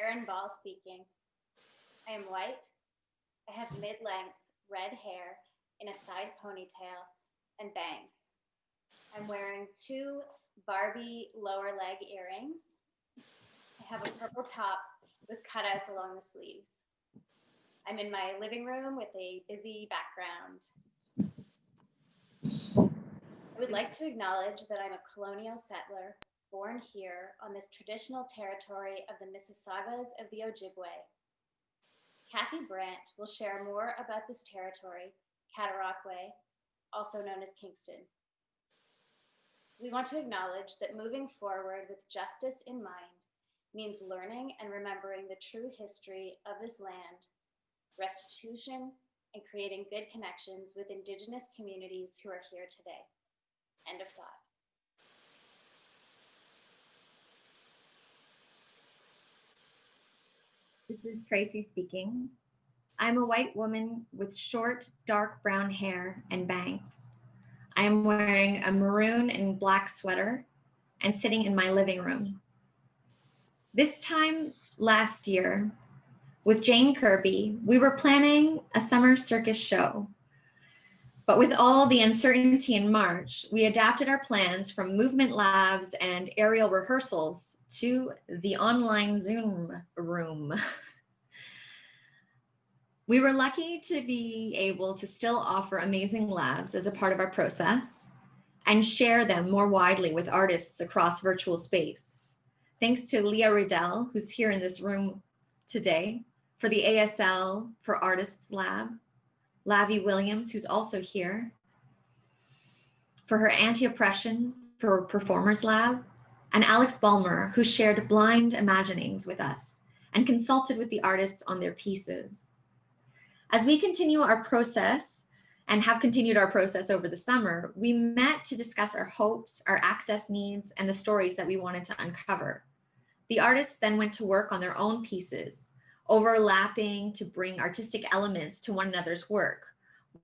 Erin Ball speaking. I am white. I have mid-length red hair in a side ponytail and bangs. I'm wearing two Barbie lower leg earrings. I have a purple top with cutouts along the sleeves. I'm in my living room with a busy background. I would like to acknowledge that I'm a colonial settler born here on this traditional territory of the Mississaugas of the Ojibwe. Kathy Brant will share more about this territory, Cataraqui, also known as Kingston. We want to acknowledge that moving forward with justice in mind means learning and remembering the true history of this land, restitution, and creating good connections with Indigenous communities who are here today. End of thought. This is Tracy speaking. I'm a white woman with short, dark brown hair and bangs. I am wearing a maroon and black sweater and sitting in my living room. This time last year, with Jane Kirby, we were planning a summer circus show. But with all the uncertainty in March, we adapted our plans from movement labs and aerial rehearsals to the online Zoom room. we were lucky to be able to still offer amazing labs as a part of our process and share them more widely with artists across virtual space. Thanks to Leah Riddell, who's here in this room today, for the ASL for Artists Lab, Lavi Williams, who's also here, for her anti-oppression for Performers Lab, and Alex Balmer, who shared blind imaginings with us and consulted with the artists on their pieces. As we continue our process and have continued our process over the summer, we met to discuss our hopes, our access needs, and the stories that we wanted to uncover. The artists then went to work on their own pieces, overlapping to bring artistic elements to one another's work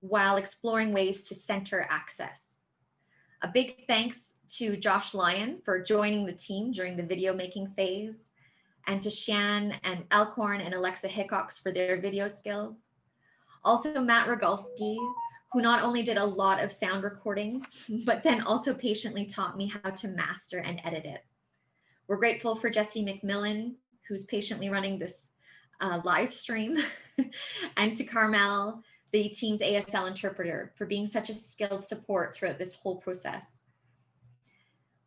while exploring ways to center access. A big thanks to Josh Lyon for joining the team during the video making phase and to Shan and Elkhorn and Alexa Hickox for their video skills. Also Matt Rogalski, who not only did a lot of sound recording, but then also patiently taught me how to master and edit it. We're grateful for Jesse McMillan, who's patiently running this uh, live stream, and to Carmel, the team's ASL interpreter, for being such a skilled support throughout this whole process.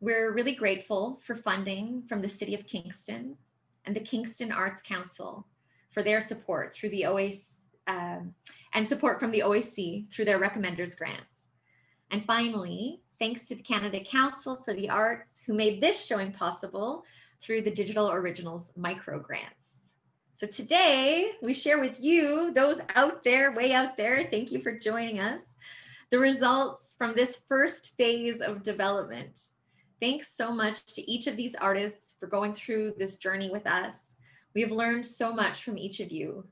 We're really grateful for funding from the City of Kingston and the Kingston Arts Council for their support through the OAC um, and support from the OAC through their recommenders grants. And finally, Thanks to the Canada Council for the Arts who made this showing possible through the Digital Originals micro grants. So today we share with you, those out there, way out there, thank you for joining us, the results from this first phase of development. Thanks so much to each of these artists for going through this journey with us. We have learned so much from each of you,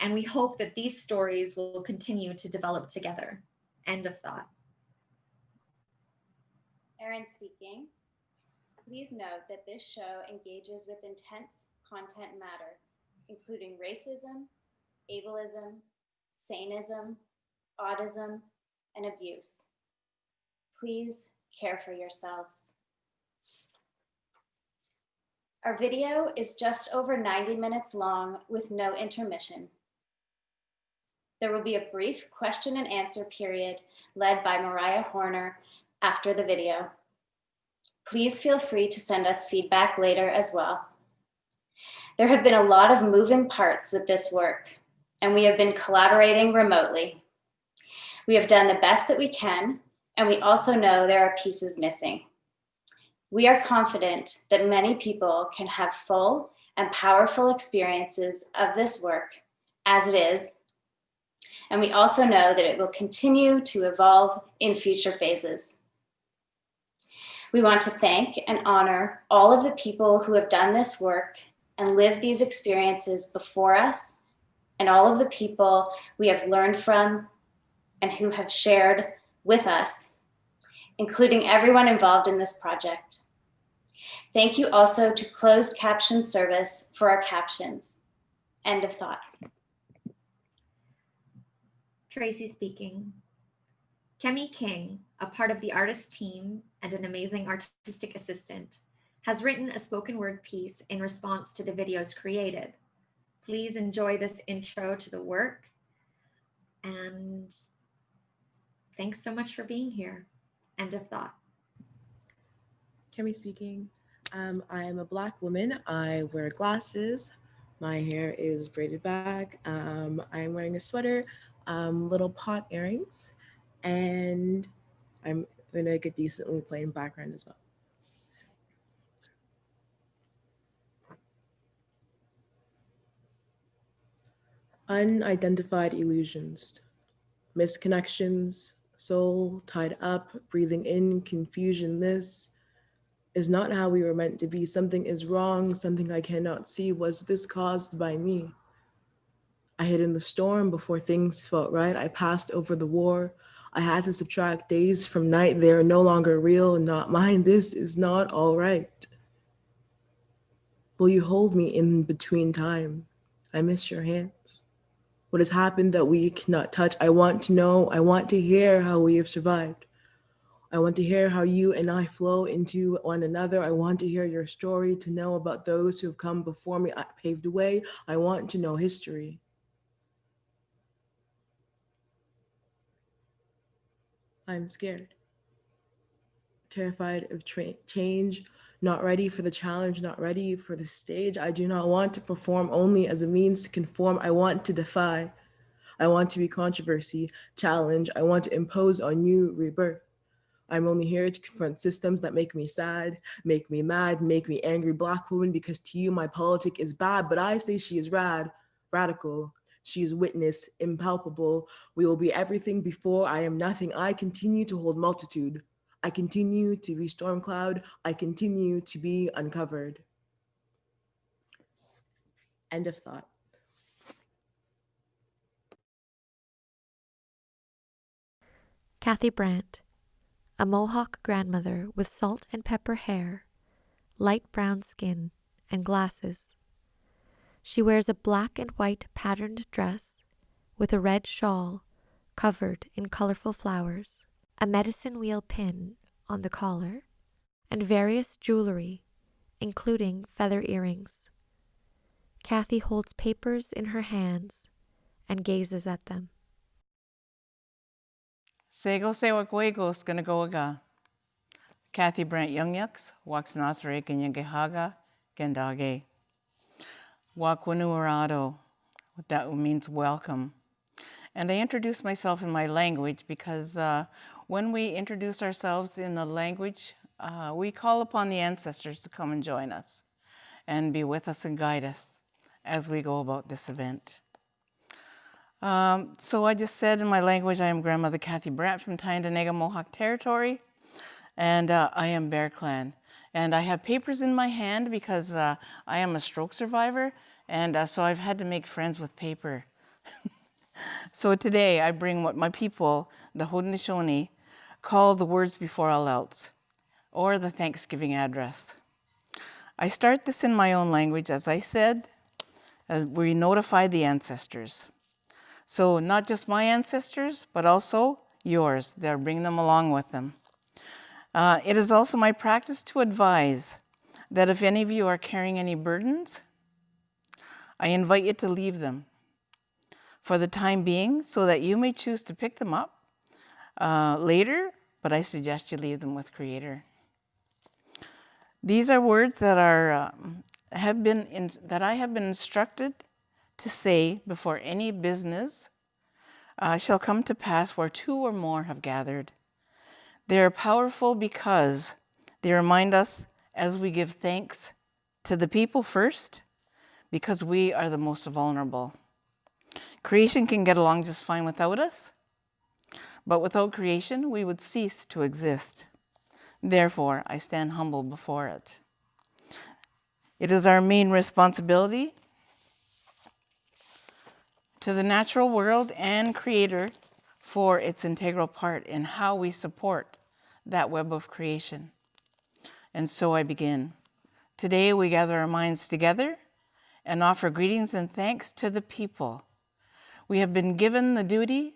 and we hope that these stories will continue to develop together. End of thought. Erin speaking. Please note that this show engages with intense content matter, including racism, ableism, saneism, autism, and abuse. Please care for yourselves. Our video is just over 90 minutes long with no intermission. There will be a brief question and answer period led by Mariah Horner after the video. Please feel free to send us feedback later as well. There have been a lot of moving parts with this work, and we have been collaborating remotely. We have done the best that we can, and we also know there are pieces missing. We are confident that many people can have full and powerful experiences of this work as it is, and we also know that it will continue to evolve in future phases. We want to thank and honor all of the people who have done this work and live these experiences before us and all of the people we have learned from and who have shared with us, including everyone involved in this project. Thank you also to closed caption service for our captions. End of thought. Tracy speaking. Kemi King, a part of the artist team and an amazing artistic assistant, has written a spoken word piece in response to the videos created. Please enjoy this intro to the work. And thanks so much for being here. End of thought. Kemi speaking. Um, I am a Black woman. I wear glasses. My hair is braided back. Um, I am wearing a sweater, um, little pot earrings, and I'm in a good, decently plain background as well. Unidentified illusions, misconnections, soul tied up, breathing in, confusion, this is not how we were meant to be. Something is wrong, something I cannot see. Was this caused by me? I hid in the storm before things felt right. I passed over the war. I had to subtract days from night. They are no longer real, not mine. This is not all right. Will you hold me in between time? I miss your hands. What has happened that we cannot touch? I want to know. I want to hear how we have survived. I want to hear how you and I flow into one another. I want to hear your story, to know about those who have come before me, I paved the way. I want to know history. I'm scared, terrified of change, not ready for the challenge, not ready for the stage. I do not want to perform only as a means to conform. I want to defy. I want to be controversy, challenge. I want to impose on you rebirth. I'm only here to confront systems that make me sad, make me mad, make me angry black woman because to you my politic is bad, but I say she is rad, radical. She is witness, impalpable. We will be everything before I am nothing. I continue to hold multitude. I continue to be storm cloud. I continue to be uncovered. End of thought. Kathy Brant, a Mohawk grandmother with salt and pepper hair, light brown skin, and glasses. She wears a black and white patterned dress with a red shawl covered in colorful flowers, a medicine wheel pin on the collar, and various jewelry, including feather earrings. Kathy holds papers in her hands and gazes at them. Sego sewa go aga. Kathy Brant Young Yucks, Waxnasare Ganyangehaga, Gendage. Wakwanuarado, that means welcome. And I introduce myself in my language because uh, when we introduce ourselves in the language, uh, we call upon the ancestors to come and join us and be with us and guide us as we go about this event. Um, so I just said in my language, I am grandmother Kathy Brant from Tyendinaga Mohawk Territory, and uh, I am Bear Clan. And I have papers in my hand because uh, I am a stroke survivor, and uh, so I've had to make friends with paper. so today I bring what my people, the Haudenosaunee, call the words before all else, or the Thanksgiving address. I start this in my own language, as I said, as we notify the ancestors. So not just my ancestors, but also yours. They're bringing them along with them. Uh, it is also my practice to advise that if any of you are carrying any burdens, I invite you to leave them for the time being so that you may choose to pick them up uh, later, but I suggest you leave them with Creator. These are words that are um, have been in, that I have been instructed to say before any business uh, shall come to pass where two or more have gathered. They are powerful because they remind us as we give thanks to the people first, because we are the most vulnerable. Creation can get along just fine without us, but without creation, we would cease to exist. Therefore, I stand humble before it. It is our main responsibility to the natural world and creator for its integral part in how we support that web of creation. And so I begin. Today we gather our minds together and offer greetings and thanks to the people. We have been given the duty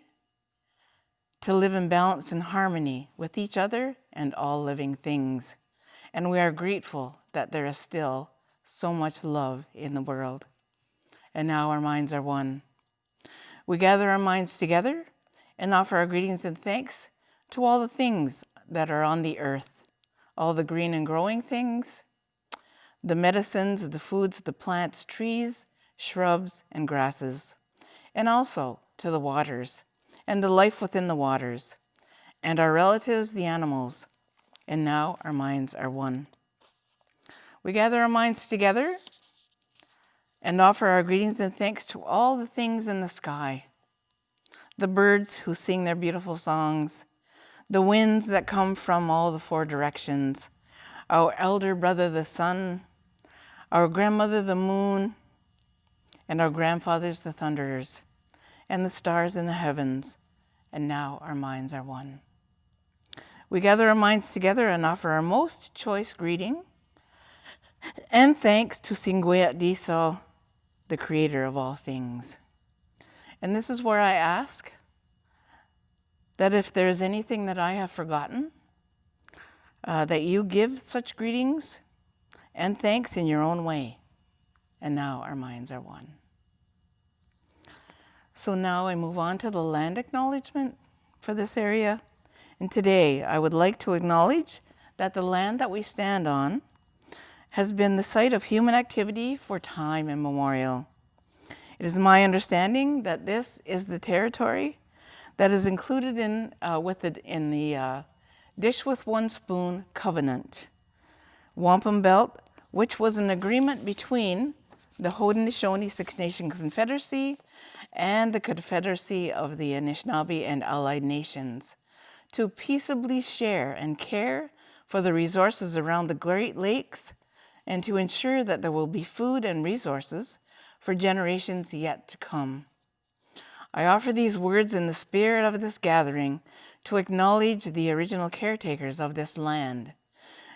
to live in balance and harmony with each other and all living things. And we are grateful that there is still so much love in the world. And now our minds are one. We gather our minds together and offer our greetings and thanks to all the things that are on the earth, all the green and growing things, the medicines, the foods, the plants, trees, shrubs, and grasses, and also to the waters and the life within the waters, and our relatives, the animals, and now our minds are one. We gather our minds together and offer our greetings and thanks to all the things in the sky, the birds who sing their beautiful songs, the winds that come from all the four directions, our elder brother the sun, our grandmother the moon, and our grandfathers the thunderers, and the stars in the heavens, and now our minds are one. We gather our minds together and offer our most choice greeting and thanks to Singwayat Diso, the creator of all things. And this is where I ask that if there is anything that I have forgotten, uh, that you give such greetings and thanks in your own way. And now our minds are one. So now I move on to the land acknowledgement for this area. And today I would like to acknowledge that the land that we stand on has been the site of human activity for time immemorial. It is my understanding that this is the territory that is included in, uh, with the, in the uh, Dish with One Spoon Covenant, Wampum Belt, which was an agreement between the Haudenosaunee Six Nation Confederacy and the Confederacy of the Anishinaabe and Allied Nations to peaceably share and care for the resources around the Great Lakes and to ensure that there will be food and resources for generations yet to come. I offer these words in the spirit of this gathering to acknowledge the original caretakers of this land,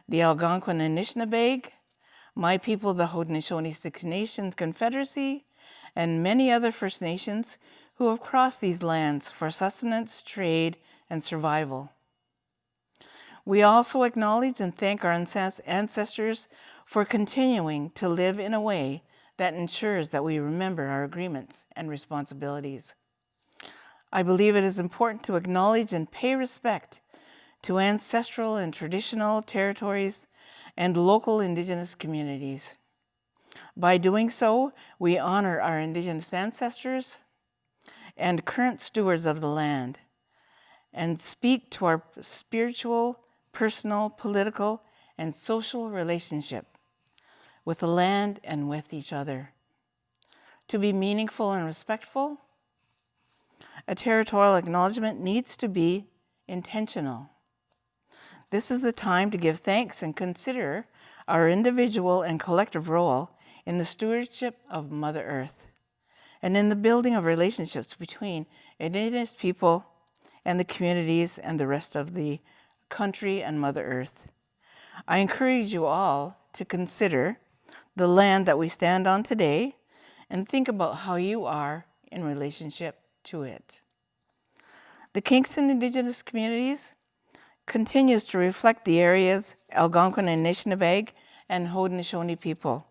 the Algonquin Anishinaabeg, my people, the Haudenosaunee Six Nations Confederacy, and many other First Nations who have crossed these lands for sustenance, trade, and survival. We also acknowledge and thank our ancestors for continuing to live in a way that ensures that we remember our agreements and responsibilities. I believe it is important to acknowledge and pay respect to ancestral and traditional territories and local Indigenous communities. By doing so, we honor our Indigenous ancestors and current stewards of the land and speak to our spiritual, personal, political, and social relationship with the land and with each other. To be meaningful and respectful, a territorial acknowledgement needs to be intentional. This is the time to give thanks and consider our individual and collective role in the stewardship of Mother Earth and in the building of relationships between Indigenous people and the communities and the rest of the country and Mother Earth. I encourage you all to consider the land that we stand on today and think about how you are in relationship to it. The Kingston Indigenous communities continues to reflect the area's Algonquin and Anishinaabe and Haudenosaunee people,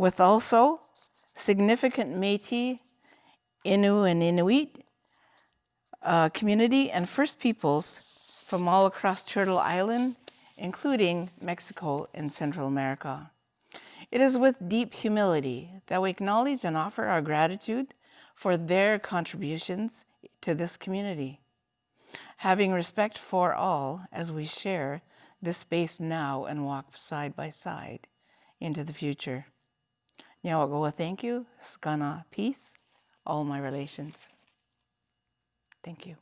with also significant Métis, Innu and Inuit uh, community and First Peoples from all across Turtle Island, including Mexico and Central America. It is with deep humility that we acknowledge and offer our gratitude for their contributions to this community. Having respect for all as we share this space now and walk side by side into the future. Nyawagoa, thank you. Skana, peace, all my relations. Thank you.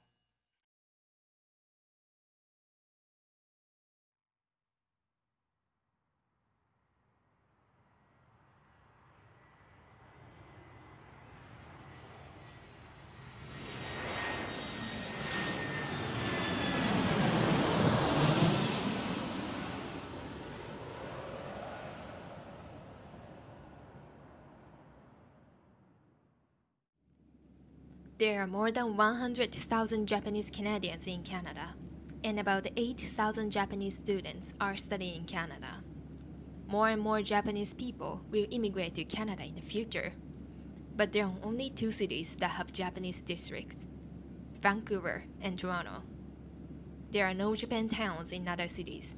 There are more than 100,000 Japanese Canadians in Canada, and about 8,000 Japanese students are studying in Canada. More and more Japanese people will immigrate to Canada in the future. But there are only two cities that have Japanese districts Vancouver and Toronto. There are no Japan towns in other cities.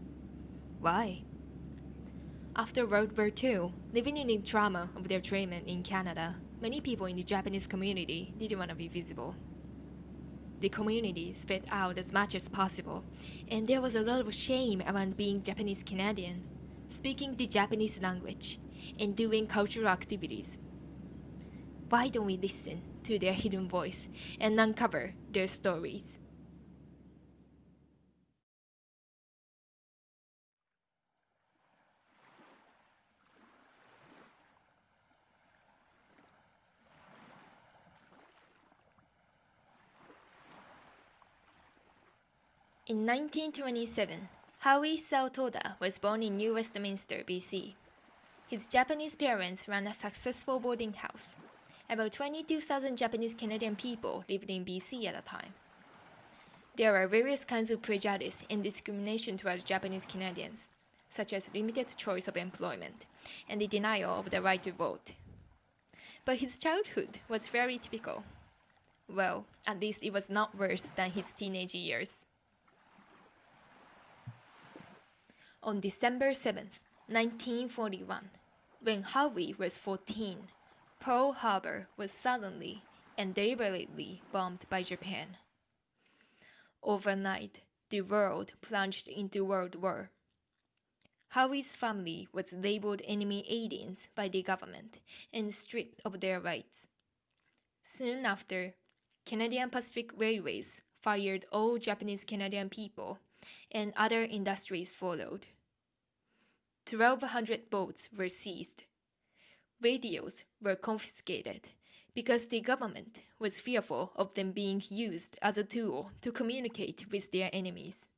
Why? After World War II, living in the trauma of their treatment in Canada, many people in the Japanese community didn't want to be visible. The community spread out as much as possible, and there was a lot of shame around being Japanese Canadian, speaking the Japanese language, and doing cultural activities. Why don't we listen to their hidden voice and uncover their stories? In 1927, Howie Saotoda was born in New Westminster, BC. His Japanese parents ran a successful boarding house. About 22,000 Japanese Canadian people lived in BC at the time. There are various kinds of prejudice and discrimination towards Japanese Canadians, such as limited choice of employment and the denial of the right to vote. But his childhood was very typical. Well, at least it was not worse than his teenage years. On December 7, 1941, when Howie was 14, Pearl Harbor was suddenly and deliberately bombed by Japan. Overnight, the world plunged into World War. Howie's family was labeled enemy aliens by the government and stripped of their rights. Soon after, Canadian Pacific Railways fired all Japanese Canadian people and other industries followed. 1,200 boats were seized. Radios were confiscated because the government was fearful of them being used as a tool to communicate with their enemies.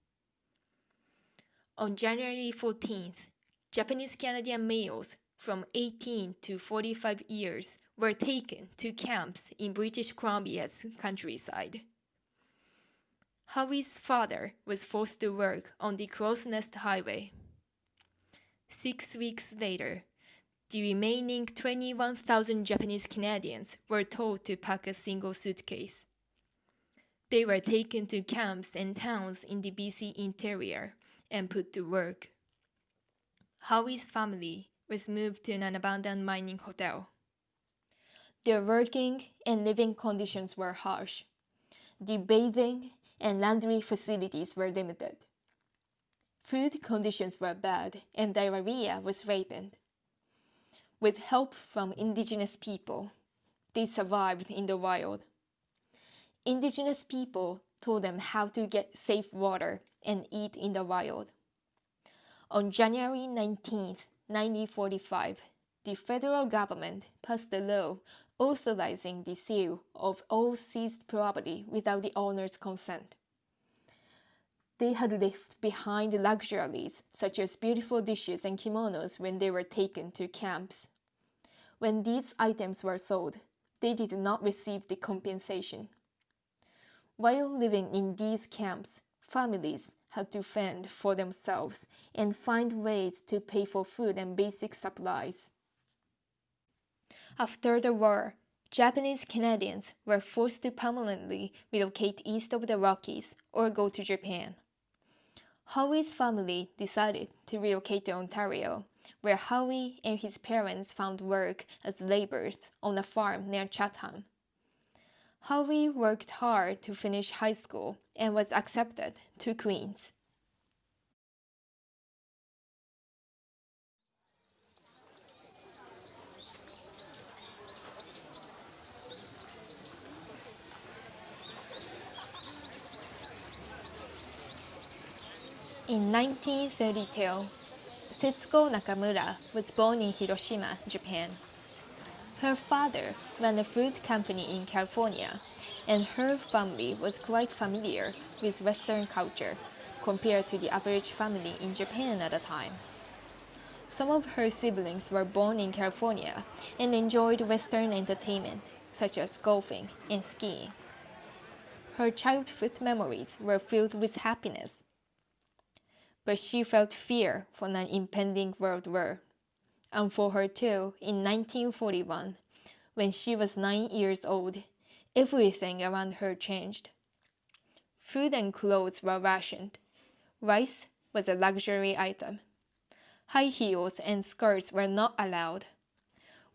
On January 14th, Japanese Canadian males from 18 to 45 years were taken to camps in British Columbia's countryside. Howie's father was forced to work on the Crows Nest Highway. Six weeks later, the remaining 21,000 Japanese Canadians were told to pack a single suitcase. They were taken to camps and towns in the BC interior and put to work. Howie's family was moved to an abandoned mining hotel. Their working and living conditions were harsh. The bathing and laundry facilities were limited. Food conditions were bad and diarrhea was rampant. With help from indigenous people, they survived in the wild. Indigenous people told them how to get safe water and eat in the wild. On January 19, 1945, the federal government passed a law authorizing the sale of all seized property without the owner's consent. They had left behind luxuries such as beautiful dishes and kimonos when they were taken to camps. When these items were sold, they did not receive the compensation. While living in these camps, families had to fend for themselves and find ways to pay for food and basic supplies. After the war, Japanese Canadians were forced to permanently relocate east of the Rockies or go to Japan. Howie's family decided to relocate to Ontario, where Howie and his parents found work as laborers on a farm near Chatham. Howie worked hard to finish high school and was accepted to Queen's. In 1932, Setsuko Nakamura was born in Hiroshima, Japan. Her father ran a fruit company in California, and her family was quite familiar with Western culture compared to the average family in Japan at the time. Some of her siblings were born in California and enjoyed Western entertainment, such as golfing and skiing. Her childhood memories were filled with happiness. But she felt fear for an impending world war. And for her too, in 1941, when she was nine years old, everything around her changed. Food and clothes were rationed. Rice was a luxury item. High heels and skirts were not allowed.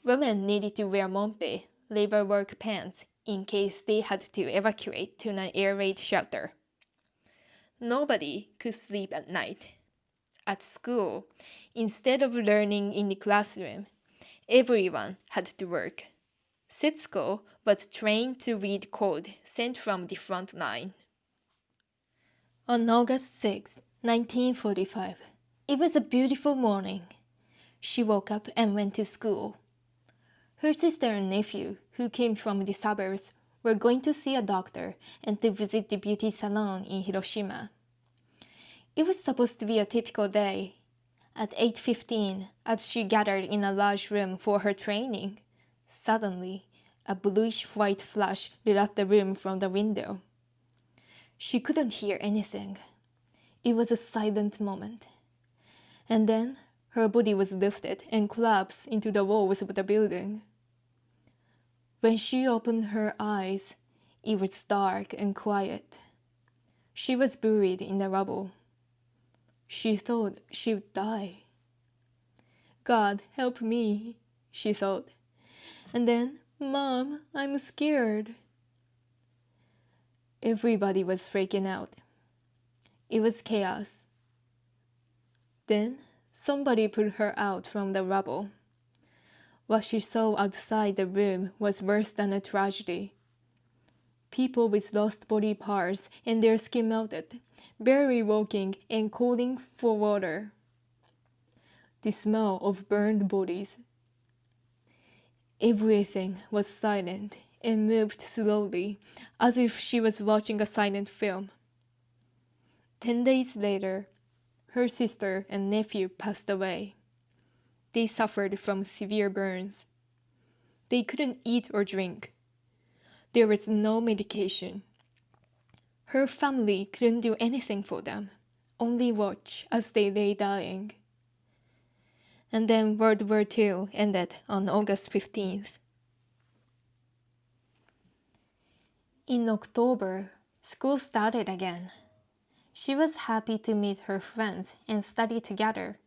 Women needed to wear mompe, labor work pants, in case they had to evacuate to an air raid shelter. Nobody could sleep at night. At school, instead of learning in the classroom, everyone had to work. Setsuko was trained to read code sent from the front line. On August 6, 1945, it was a beautiful morning. She woke up and went to school. Her sister and nephew, who came from the suburbs, were going to see a doctor and to visit the beauty salon in Hiroshima. It was supposed to be a typical day. At 8.15, as she gathered in a large room for her training, suddenly a bluish-white flash lit up the room from the window. She couldn't hear anything. It was a silent moment. And then her body was lifted and collapsed into the walls of the building. When she opened her eyes, it was dark and quiet. She was buried in the rubble. She thought she would die. God, help me, she thought. And then, Mom, I'm scared. Everybody was freaking out. It was chaos. Then somebody pulled her out from the rubble. What she saw outside the room was worse than a tragedy. People with lost body parts and their skin melted, barely walking and calling for water. The smell of burned bodies. Everything was silent and moved slowly, as if she was watching a silent film. Ten days later, her sister and nephew passed away. They suffered from severe burns. They couldn't eat or drink. There was no medication. Her family couldn't do anything for them, only watch as they lay dying. And then World War II ended on August 15th. In October, school started again. She was happy to meet her friends and study together.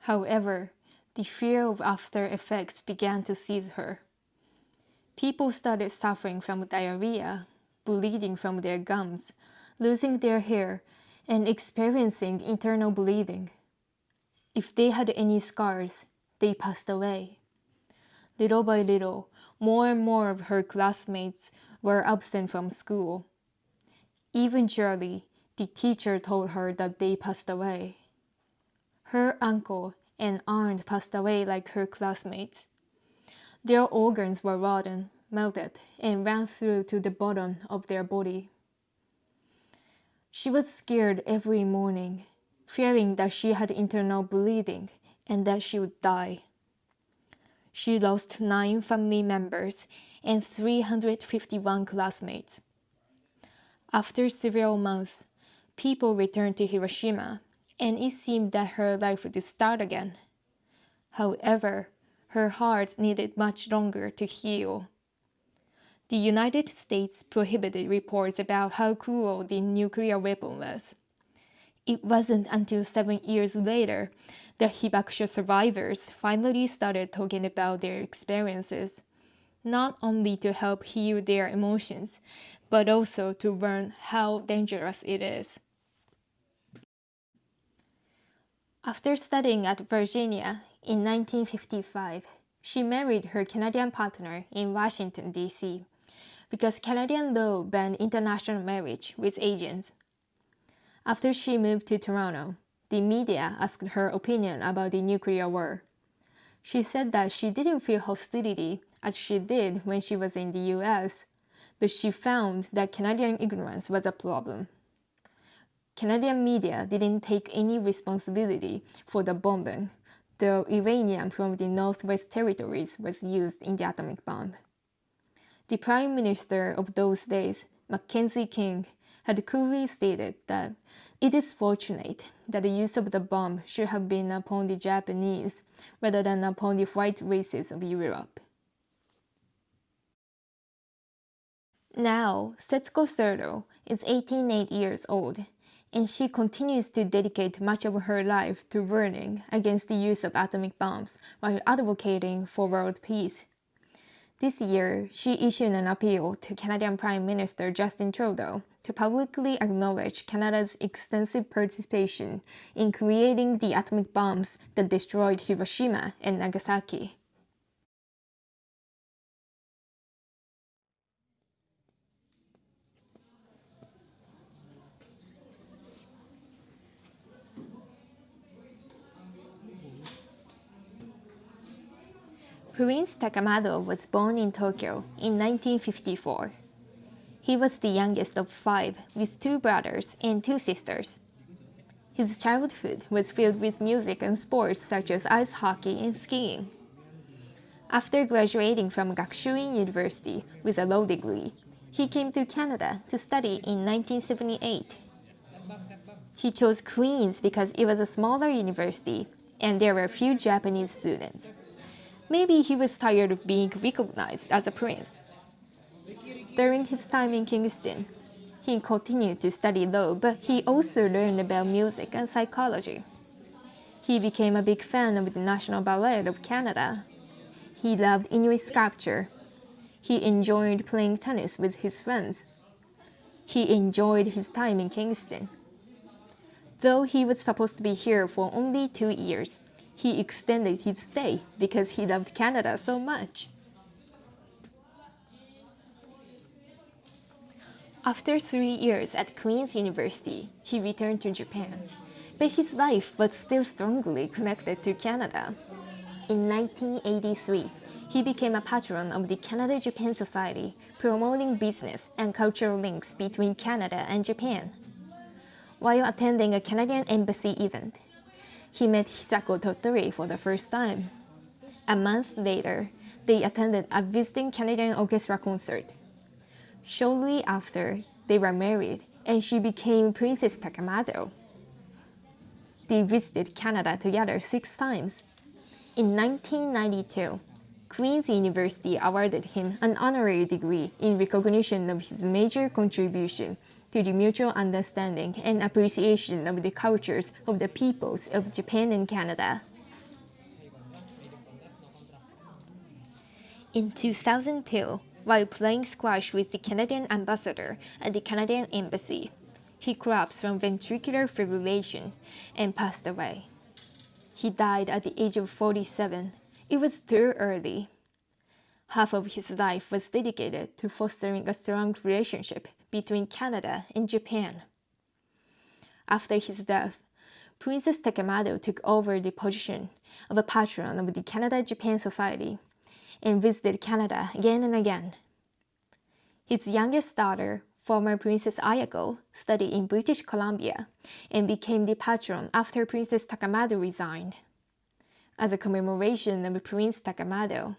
However, the fear of after effects began to seize her. People started suffering from diarrhea, bleeding from their gums, losing their hair, and experiencing internal bleeding. If they had any scars, they passed away. Little by little, more and more of her classmates were absent from school. Eventually, the teacher told her that they passed away. Her uncle and aunt passed away like her classmates. Their organs were rotten, melted, and ran through to the bottom of their body. She was scared every morning, fearing that she had internal bleeding and that she would die. She lost nine family members and 351 classmates. After several months, people returned to Hiroshima, and it seemed that her life would start again. However, her heart needed much longer to heal. The United States prohibited reports about how cruel the nuclear weapon was. It wasn't until seven years later that Hibakusha survivors finally started talking about their experiences, not only to help heal their emotions, but also to learn how dangerous it is. After studying at Virginia in 1955, she married her Canadian partner in Washington, D.C., because Canadian law banned international marriage with agents. After she moved to Toronto, the media asked her opinion about the nuclear war. She said that she didn't feel hostility as she did when she was in the US, but she found that Canadian ignorance was a problem. Canadian media didn't take any responsibility for the bombing, though uranium from the Northwest Territories was used in the atomic bomb. The Prime Minister of those days, Mackenzie King, had coolly stated that it is fortunate that the use of the bomb should have been upon the Japanese rather than upon the white races of Europe. Now, Setsuko Thurlow is 188 years old, and she continues to dedicate much of her life to warning against the use of atomic bombs while advocating for world peace. This year, she issued an appeal to Canadian Prime Minister Justin Trudeau to publicly acknowledge Canada's extensive participation in creating the atomic bombs that destroyed Hiroshima and Nagasaki. Prince Takamado was born in Tokyo in 1954. He was the youngest of five, with two brothers and two sisters. His childhood was filled with music and sports such as ice hockey and skiing. After graduating from Gakushuin University with a law degree, he came to Canada to study in 1978. He chose Queen's because it was a smaller university and there were few Japanese students. Maybe he was tired of being recognized as a prince. During his time in Kingston, he continued to study law, but he also learned about music and psychology. He became a big fan of the National Ballet of Canada. He loved Inuit sculpture. He enjoyed playing tennis with his friends. He enjoyed his time in Kingston. Though he was supposed to be here for only two years, he extended his stay because he loved Canada so much. After three years at Queen's University, he returned to Japan, but his life was still strongly connected to Canada. In 1983, he became a patron of the Canada-Japan Society, promoting business and cultural links between Canada and Japan. While attending a Canadian embassy event, he met Hisako Tottori for the first time. A month later, they attended a visiting Canadian orchestra concert. Shortly after, they were married and she became Princess Takamado. They visited Canada together six times. In 1992, Queen's University awarded him an honorary degree in recognition of his major contribution to the mutual understanding and appreciation of the cultures of the peoples of Japan and Canada. In 2002, while playing squash with the Canadian ambassador at the Canadian Embassy, he collapsed from ventricular fibrillation and passed away. He died at the age of 47. It was too early. Half of his life was dedicated to fostering a strong relationship between Canada and Japan. After his death, Princess Takamado took over the position of a patron of the Canada-Japan Society and visited Canada again and again. His youngest daughter, former Princess Ayako, studied in British Columbia and became the patron after Princess Takamado resigned. As a commemoration of Prince Takamado,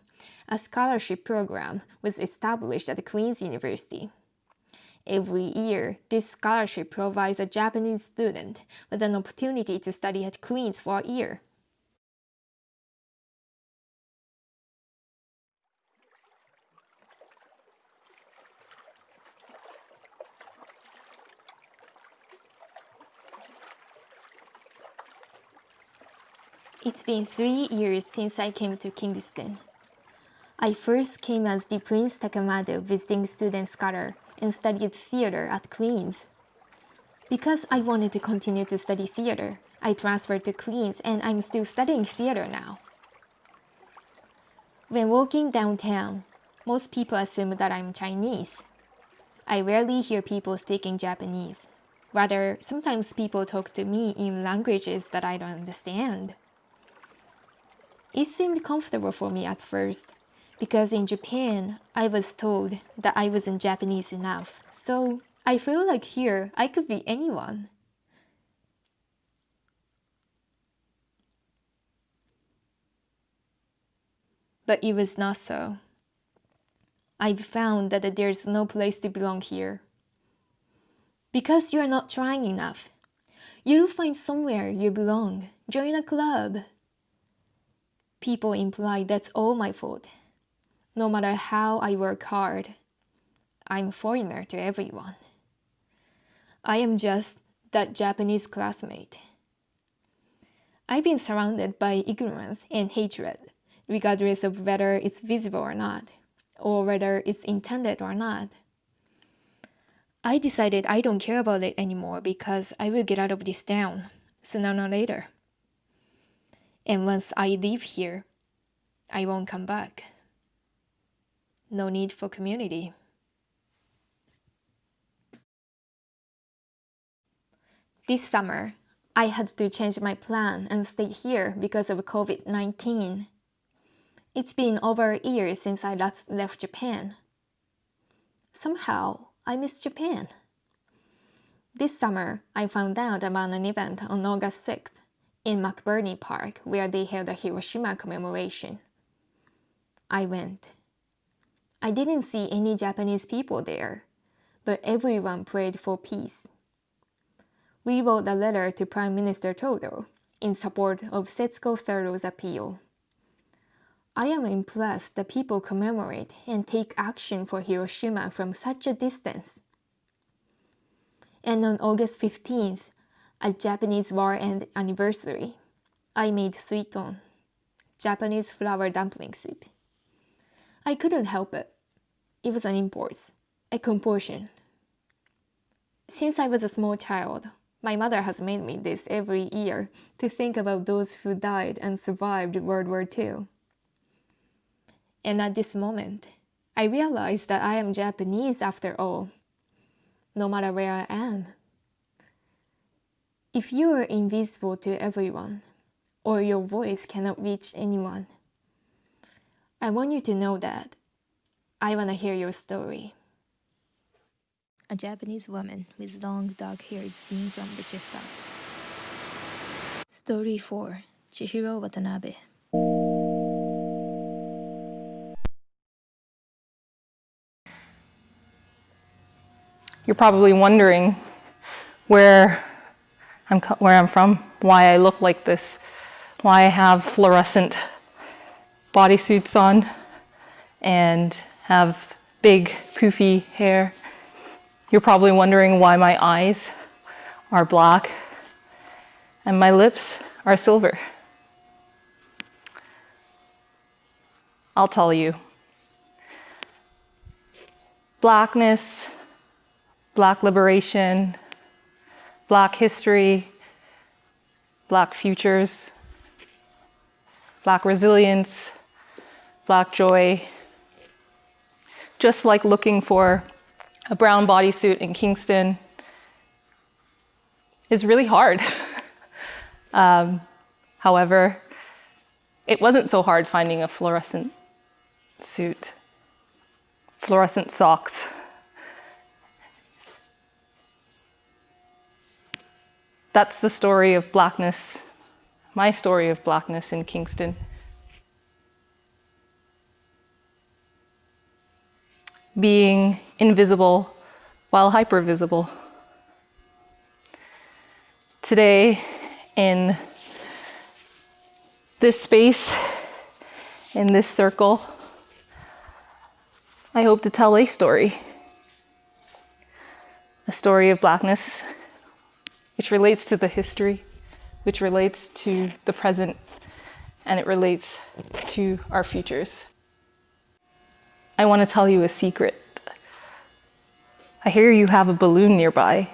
a scholarship program was established at Queen's University. Every year, this scholarship provides a Japanese student with an opportunity to study at Queen's for a year. It's been three years since I came to Kingston. I first came as the Prince Takamado visiting student scholar and studied theater at Queen's. Because I wanted to continue to study theater, I transferred to Queen's and I'm still studying theater now. When walking downtown, most people assume that I'm Chinese. I rarely hear people speaking Japanese. Rather, sometimes people talk to me in languages that I don't understand. It seemed comfortable for me at first, because in Japan, I was told that I wasn't Japanese enough. So I feel like here I could be anyone. But it was not so. I've found that there's no place to belong here. Because you are not trying enough. You'll find somewhere you belong. Join a club. People imply that's all my fault. No matter how I work hard, I'm foreigner to everyone. I am just that Japanese classmate. I've been surrounded by ignorance and hatred, regardless of whether it's visible or not, or whether it's intended or not. I decided I don't care about it anymore because I will get out of this town sooner or later. And once I leave here, I won't come back. No need for community. This summer, I had to change my plan and stay here because of COVID 19. It's been over a year since I last left Japan. Somehow, I miss Japan. This summer, I found out about an event on August 6th in McBurney Park where they held a Hiroshima commemoration. I went. I didn't see any Japanese people there, but everyone prayed for peace. We wrote a letter to Prime Minister Trudeau in support of Setsuko Thurlow's appeal. I am impressed that people commemorate and take action for Hiroshima from such a distance. And on August 15th, a Japanese war end anniversary, I made suiton, Japanese flour dumpling soup. I couldn't help it. It was an impulse, a compulsion. Since I was a small child, my mother has made me this every year to think about those who died and survived World War II. And at this moment, I realize that I am Japanese after all, no matter where I am. If you are invisible to everyone, or your voice cannot reach anyone, I want you to know that I want to hear your story. A Japanese woman with long dark hair is seen from the chest up. Story 4 Chihiro Watanabe You're probably wondering where I'm, where I'm from, why I look like this, why I have fluorescent bodysuits on and have big poofy hair. You're probably wondering why my eyes are black and my lips are silver. I'll tell you. Blackness, black liberation, black history, black futures, black resilience, black joy. Just like looking for a brown bodysuit in Kingston is really hard. um, however, it wasn't so hard finding a fluorescent suit, fluorescent socks. That's the story of blackness, my story of blackness in Kingston. Being invisible while hypervisible. Today, in this space, in this circle, I hope to tell a story. A story of blackness, which relates to the history, which relates to the present, and it relates to our futures. I want to tell you a secret. I hear you have a balloon nearby.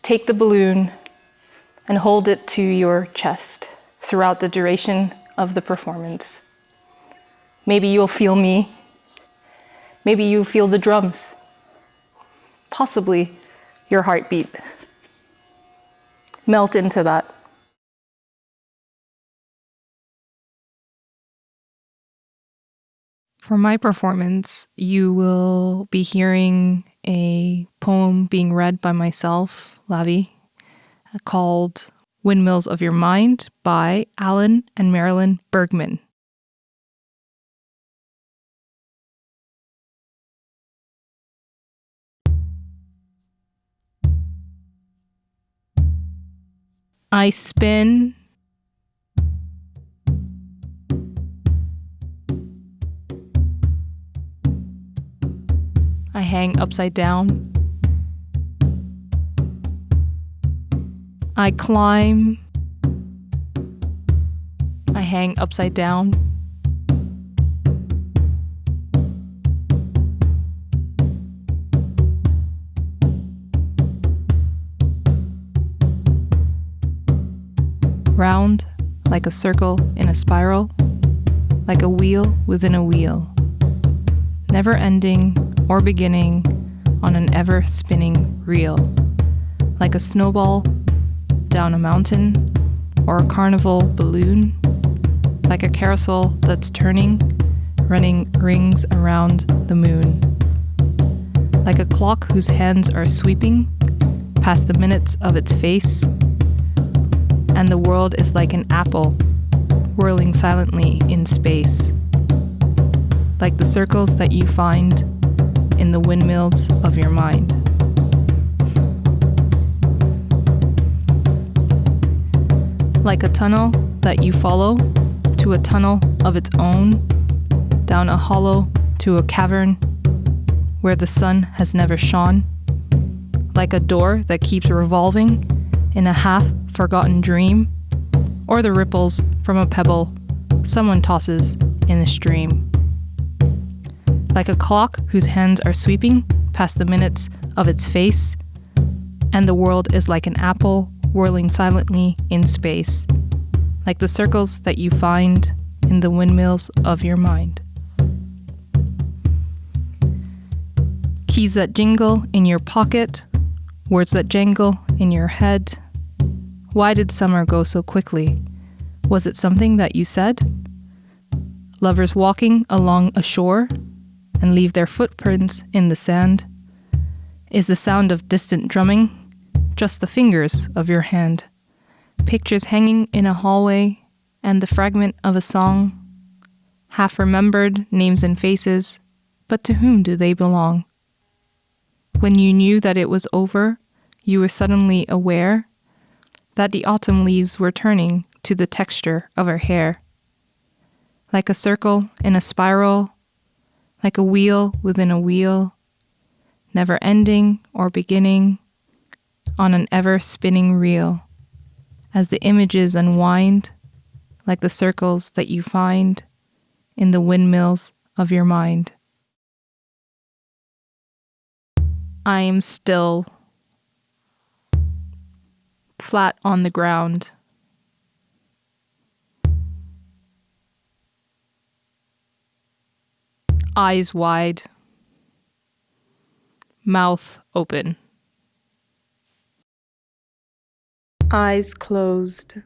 Take the balloon and hold it to your chest throughout the duration of the performance. Maybe you'll feel me. Maybe you'll feel the drums. Possibly your heartbeat. Melt into that. For my performance, you will be hearing a poem being read by myself, Lavi, uh, called Windmills of Your Mind by Alan and Marilyn Bergman. I spin I hang upside down. I climb. I hang upside down. Round, like a circle in a spiral, like a wheel within a wheel, never ending or beginning on an ever spinning reel, like a snowball down a mountain or a carnival balloon, like a carousel that's turning, running rings around the moon, like a clock whose hands are sweeping past the minutes of its face, and the world is like an apple whirling silently in space, like the circles that you find in the windmills of your mind. Like a tunnel that you follow to a tunnel of its own, down a hollow to a cavern where the sun has never shone. Like a door that keeps revolving in a half forgotten dream, or the ripples from a pebble someone tosses in the stream. Like a clock whose hands are sweeping past the minutes of its face, and the world is like an apple whirling silently in space, like the circles that you find in the windmills of your mind. Keys that jingle in your pocket, words that jangle in your head. Why did summer go so quickly? Was it something that you said? Lovers walking along a shore and leave their footprints in the sand? Is the sound of distant drumming just the fingers of your hand, pictures hanging in a hallway, and the fragment of a song, half remembered names and faces, but to whom do they belong? When you knew that it was over, you were suddenly aware that the autumn leaves were turning to the texture of her hair. Like a circle in a spiral, like a wheel within a wheel, never ending or beginning, on an ever spinning reel as the images unwind like the circles that you find in the windmills of your mind. I am still flat on the ground. Eyes wide, mouth open. Eyes closed.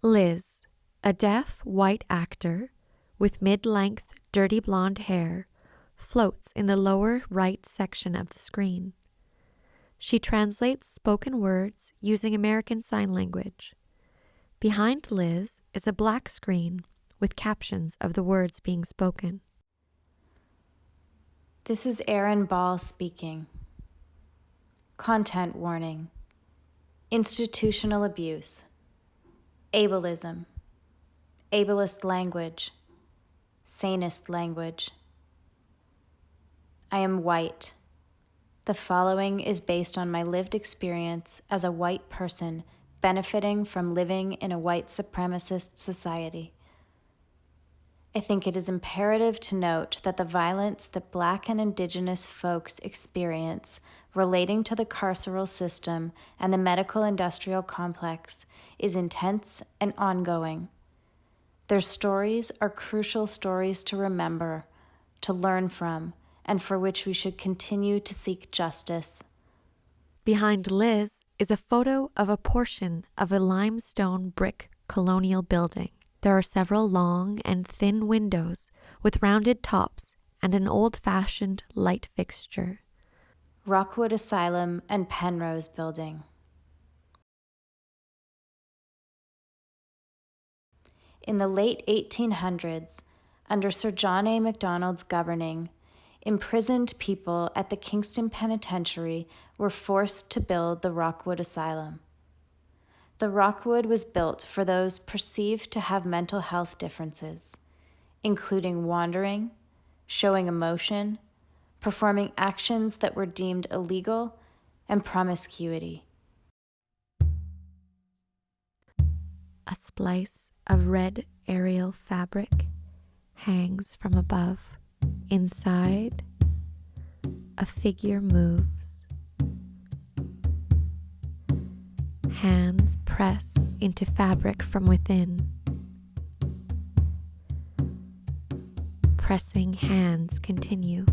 Liz, a deaf white actor with mid length, dirty blonde hair, floats in the lower right section of the screen. She translates spoken words using American Sign Language. Behind Liz is a black screen with captions of the words being spoken. This is Erin Ball speaking. Content warning Institutional abuse, ableism, ableist language, sanist language. I am white. The following is based on my lived experience as a white person benefiting from living in a white supremacist society. I think it is imperative to note that the violence that Black and Indigenous folks experience relating to the carceral system and the medical industrial complex is intense and ongoing. Their stories are crucial stories to remember, to learn from, and for which we should continue to seek justice. Behind Liz is a photo of a portion of a limestone brick colonial building. There are several long and thin windows with rounded tops and an old fashioned light fixture. Rockwood Asylum and Penrose Building. In the late 1800s, under Sir John A. Macdonald's governing, imprisoned people at the Kingston Penitentiary were forced to build the Rockwood Asylum. The Rockwood was built for those perceived to have mental health differences, including wandering, showing emotion, performing actions that were deemed illegal, and promiscuity. A splice of red aerial fabric hangs from above. Inside, a figure moves. Hands press into fabric from within. Pressing hands continue.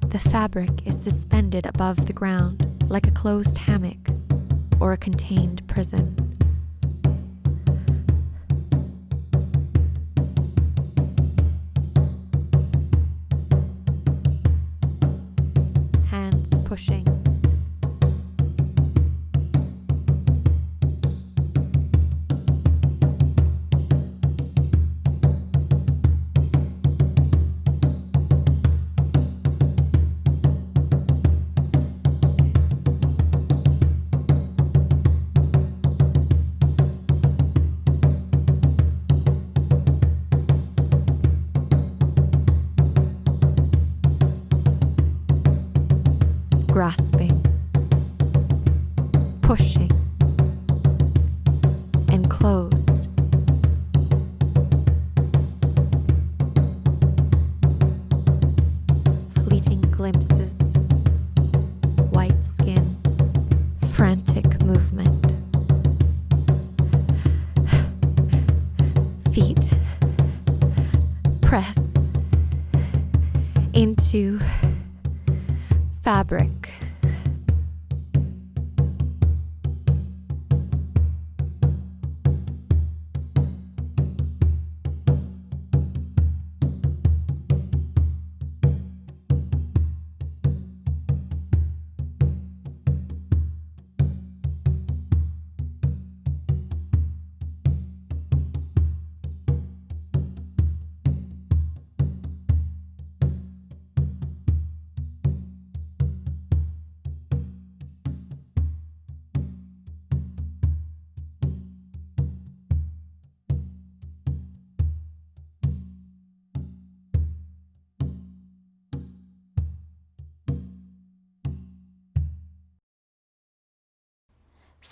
The fabric is suspended above the ground like a closed hammock or a contained prison.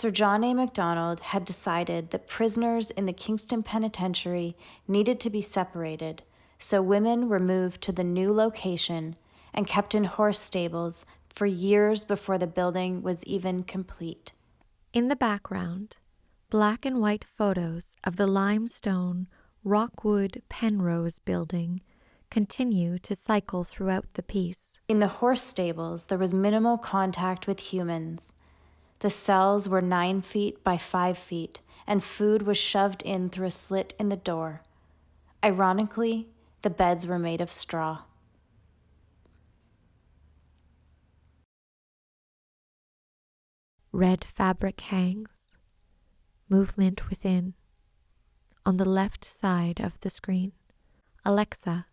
Sir John A. MacDonald had decided that prisoners in the Kingston Penitentiary needed to be separated, so women were moved to the new location and kept in horse stables for years before the building was even complete. In the background, black and white photos of the limestone Rockwood Penrose building continue to cycle throughout the piece. In the horse stables, there was minimal contact with humans. The cells were nine feet by five feet, and food was shoved in through a slit in the door. Ironically, the beds were made of straw. Red fabric hangs, movement within. On the left side of the screen, Alexa,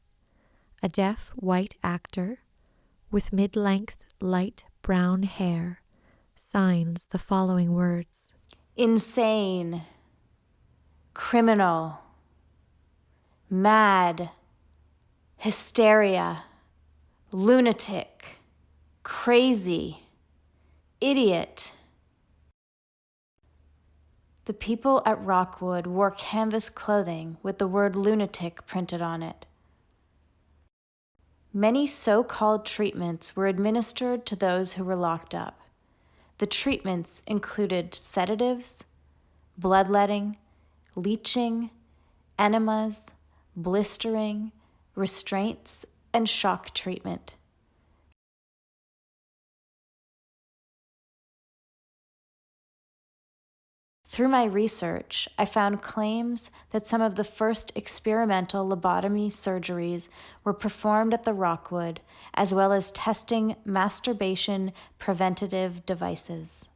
a deaf white actor with mid length light brown hair, signs the following words. Insane, criminal, mad, hysteria, lunatic, crazy, idiot. The people at Rockwood wore canvas clothing with the word lunatic printed on it. Many so called treatments were administered to those who were locked up. The treatments included sedatives, bloodletting, leeching, enemas, blistering, restraints, and shock treatment. Through my research, I found claims that some of the first experimental lobotomy surgeries were performed at the Rockwood, as well as testing masturbation preventative devices.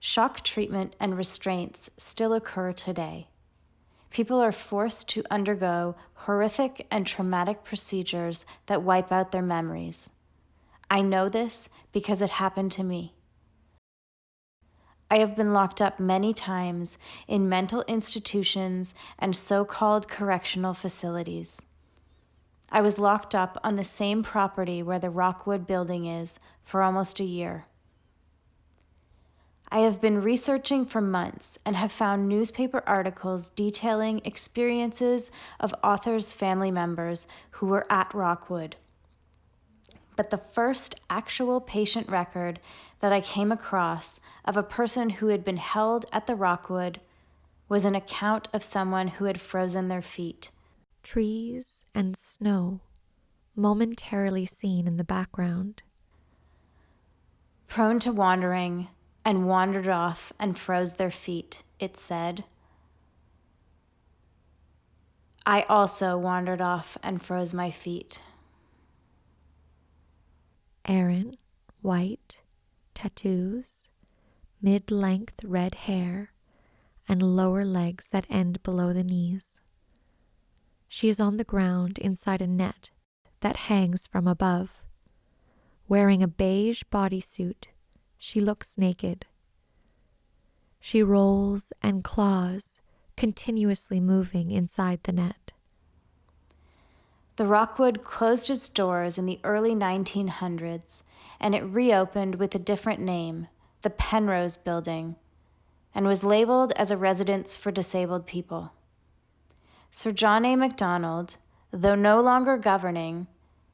Shock treatment and restraints still occur today. People are forced to undergo horrific and traumatic procedures that wipe out their memories. I know this because it happened to me. I have been locked up many times in mental institutions and so called correctional facilities. I was locked up on the same property where the Rockwood building is for almost a year. I have been researching for months and have found newspaper articles detailing experiences of authors' family members who were at Rockwood. But the first actual patient record that I came across of a person who had been held at the Rockwood was an account of someone who had frozen their feet. Trees and snow, momentarily seen in the background. Prone to wandering, and wandered off and froze their feet, it said. I also wandered off and froze my feet. Erin, white, tattoos, mid length red hair, and lower legs that end below the knees. She is on the ground inside a net that hangs from above. Wearing a beige bodysuit, she looks naked. She rolls and claws, continuously moving inside the net. The Rockwood closed its doors in the early 1900s and it reopened with a different name, the Penrose Building, and was labeled as a residence for disabled people. Sir John A. Macdonald, though no longer governing,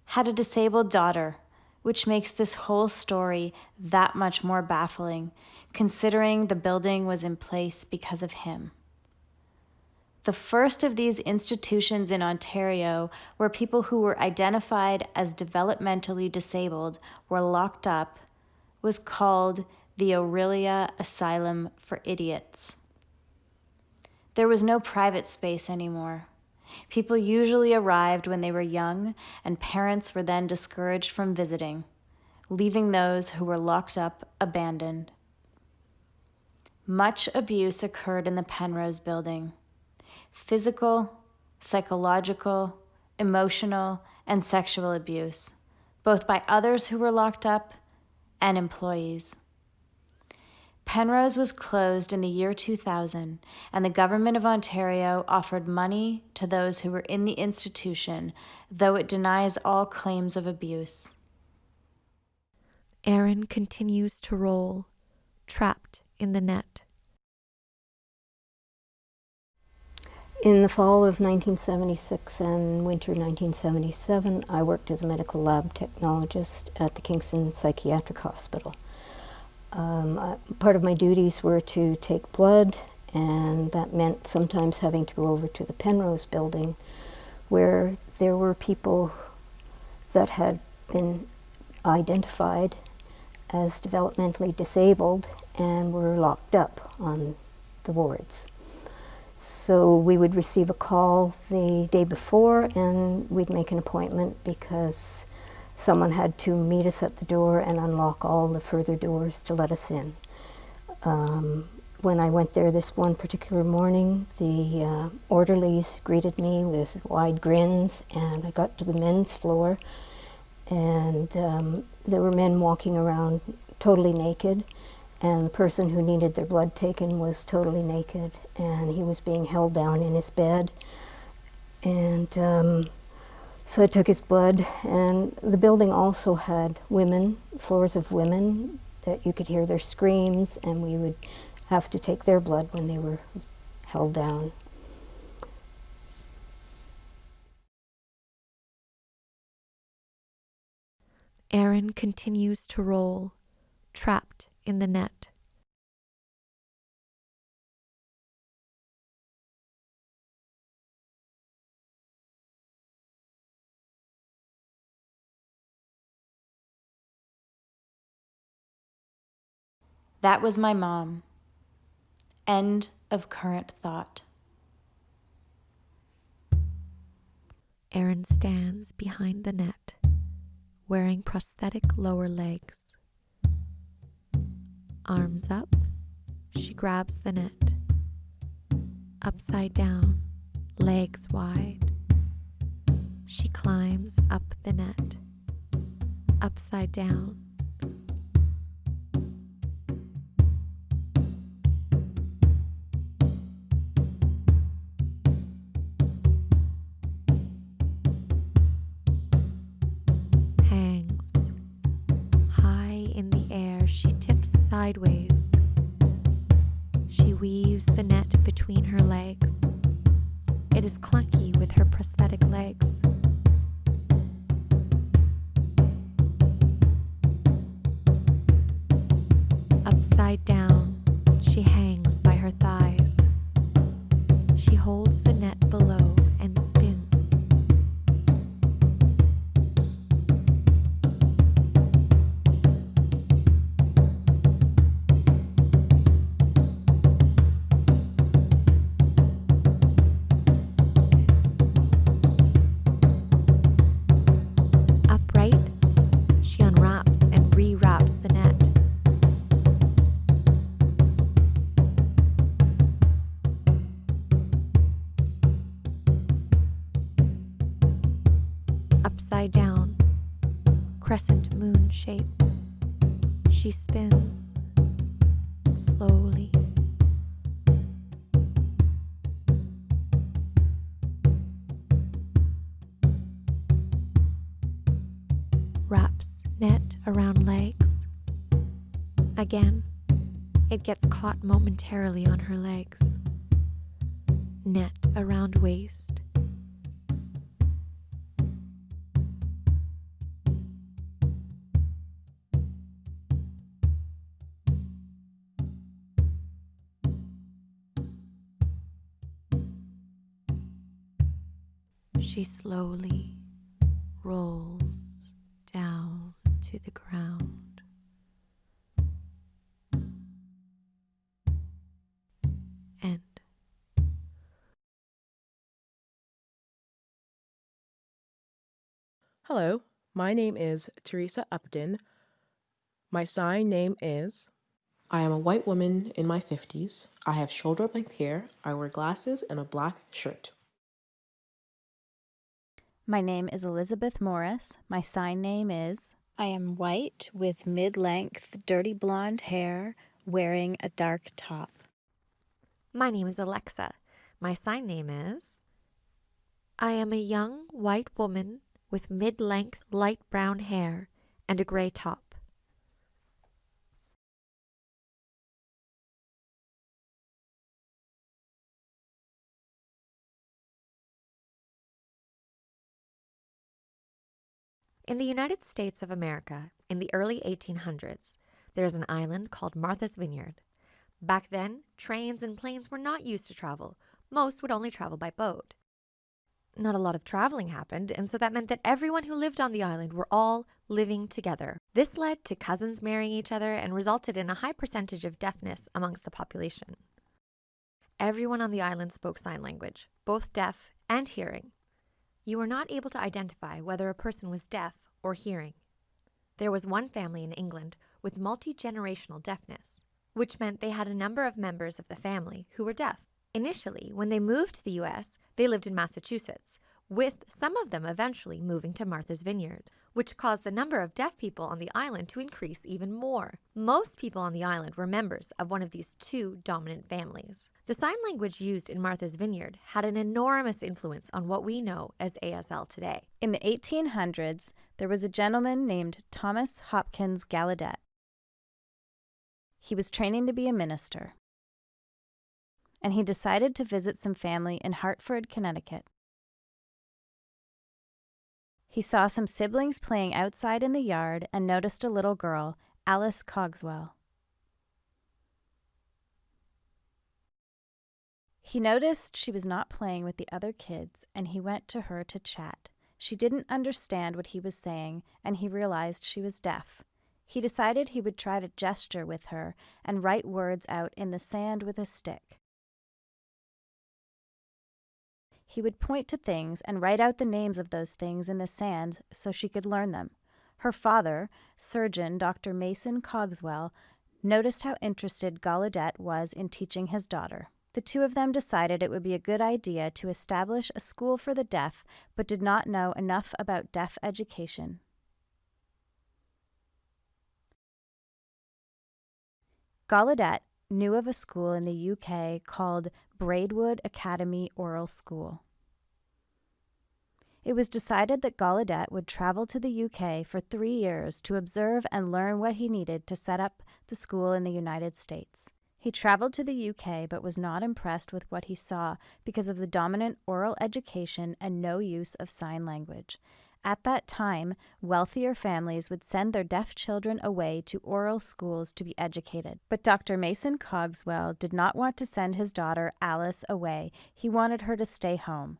had a disabled daughter, which makes this whole story that much more baffling, considering the building was in place because of him. The first of these institutions in Ontario where people who were identified as developmentally disabled were locked up was called the Orillia Asylum for Idiots. There was no private space anymore. People usually arrived when they were young, and parents were then discouraged from visiting, leaving those who were locked up abandoned. Much abuse occurred in the Penrose building physical, psychological, emotional, and sexual abuse, both by others who were locked up and employees. Penrose was closed in the year 2000, and the Government of Ontario offered money to those who were in the institution, though it denies all claims of abuse. Erin continues to roll, trapped in the net. In the fall of 1976 and winter 1977, I worked as a medical lab technologist at the Kingston Psychiatric Hospital. Um, I, part of my duties were to take blood, and that meant sometimes having to go over to the Penrose building, where there were people that had been identified as developmentally disabled and were locked up on the wards. So we would receive a call the day before and we'd make an appointment because someone had to meet us at the door and unlock all the further doors to let us in. Um, when I went there this one particular morning, the uh, orderlies greeted me with wide grins and I got to the men's floor and um, there were men walking around totally naked and the person who needed their blood taken was totally naked and he was being held down in his bed and um, so I took his blood and the building also had women, floors of women that you could hear their screams and we would have to take their blood when they were held down. Erin continues to roll, trapped in the net. That was my mom. End of current thought. Erin stands behind the net, wearing prosthetic lower legs. Arms up, she grabs the net. Upside down, legs wide. She climbs up the net. Upside down. Wraps net around legs. Again, it gets caught momentarily on her legs. Net around waist. She slowly my name is Teresa Upton. My sign name is. I am a white woman in my 50s. I have shoulder length hair. I wear glasses and a black shirt. My name is Elizabeth Morris. My sign name is. I am white with mid length, dirty blonde hair, wearing a dark top. My name is Alexa. My sign name is. I am a young white woman with mid length light brown hair and a gray top. In the United States of America, in the early 1800s, there is an island called Martha's Vineyard. Back then, trains and planes were not used to travel. Most would only travel by boat. Not a lot of traveling happened, and so that meant that everyone who lived on the island were all living together. This led to cousins marrying each other and resulted in a high percentage of deafness amongst the population. Everyone on the island spoke sign language, both deaf and hearing. You were not able to identify whether a person was deaf or hearing. There was one family in England with multi generational deafness, which meant they had a number of members of the family who were deaf. Initially, when they moved to the US, they lived in Massachusetts, with some of them eventually moving to Martha's Vineyard, which caused the number of deaf people on the island to increase even more. Most people on the island were members of one of these two dominant families. The sign language used in Martha's Vineyard had an enormous influence on what we know as ASL today. In the 1800s, there was a gentleman named Thomas Hopkins Gallaudet. He was training to be a minister, and he decided to visit some family in Hartford, Connecticut. He saw some siblings playing outside in the yard and noticed a little girl, Alice Cogswell. He noticed she was not playing with the other kids, and he went to her to chat. She didn't understand what he was saying, and he realized she was deaf. He decided he would try to gesture with her and write words out in the sand with a stick. He would point to things and write out the names of those things in the sand so she could learn them. Her father, surgeon Dr. Mason Cogswell, noticed how interested Gallaudet was in teaching his daughter. The two of them decided it would be a good idea to establish a school for the deaf, but did not know enough about deaf education. Gallaudet knew of a school in the UK called Braidwood Academy Oral School. It was decided that Gallaudet would travel to the UK for three years to observe and learn what he needed to set up the school in the United States. He traveled to the UK but was not impressed with what he saw because of the dominant oral education and no use of sign language. At that time, wealthier families would send their deaf children away to oral schools to be educated. But Dr. Mason Cogswell did not want to send his daughter Alice away. He wanted her to stay home.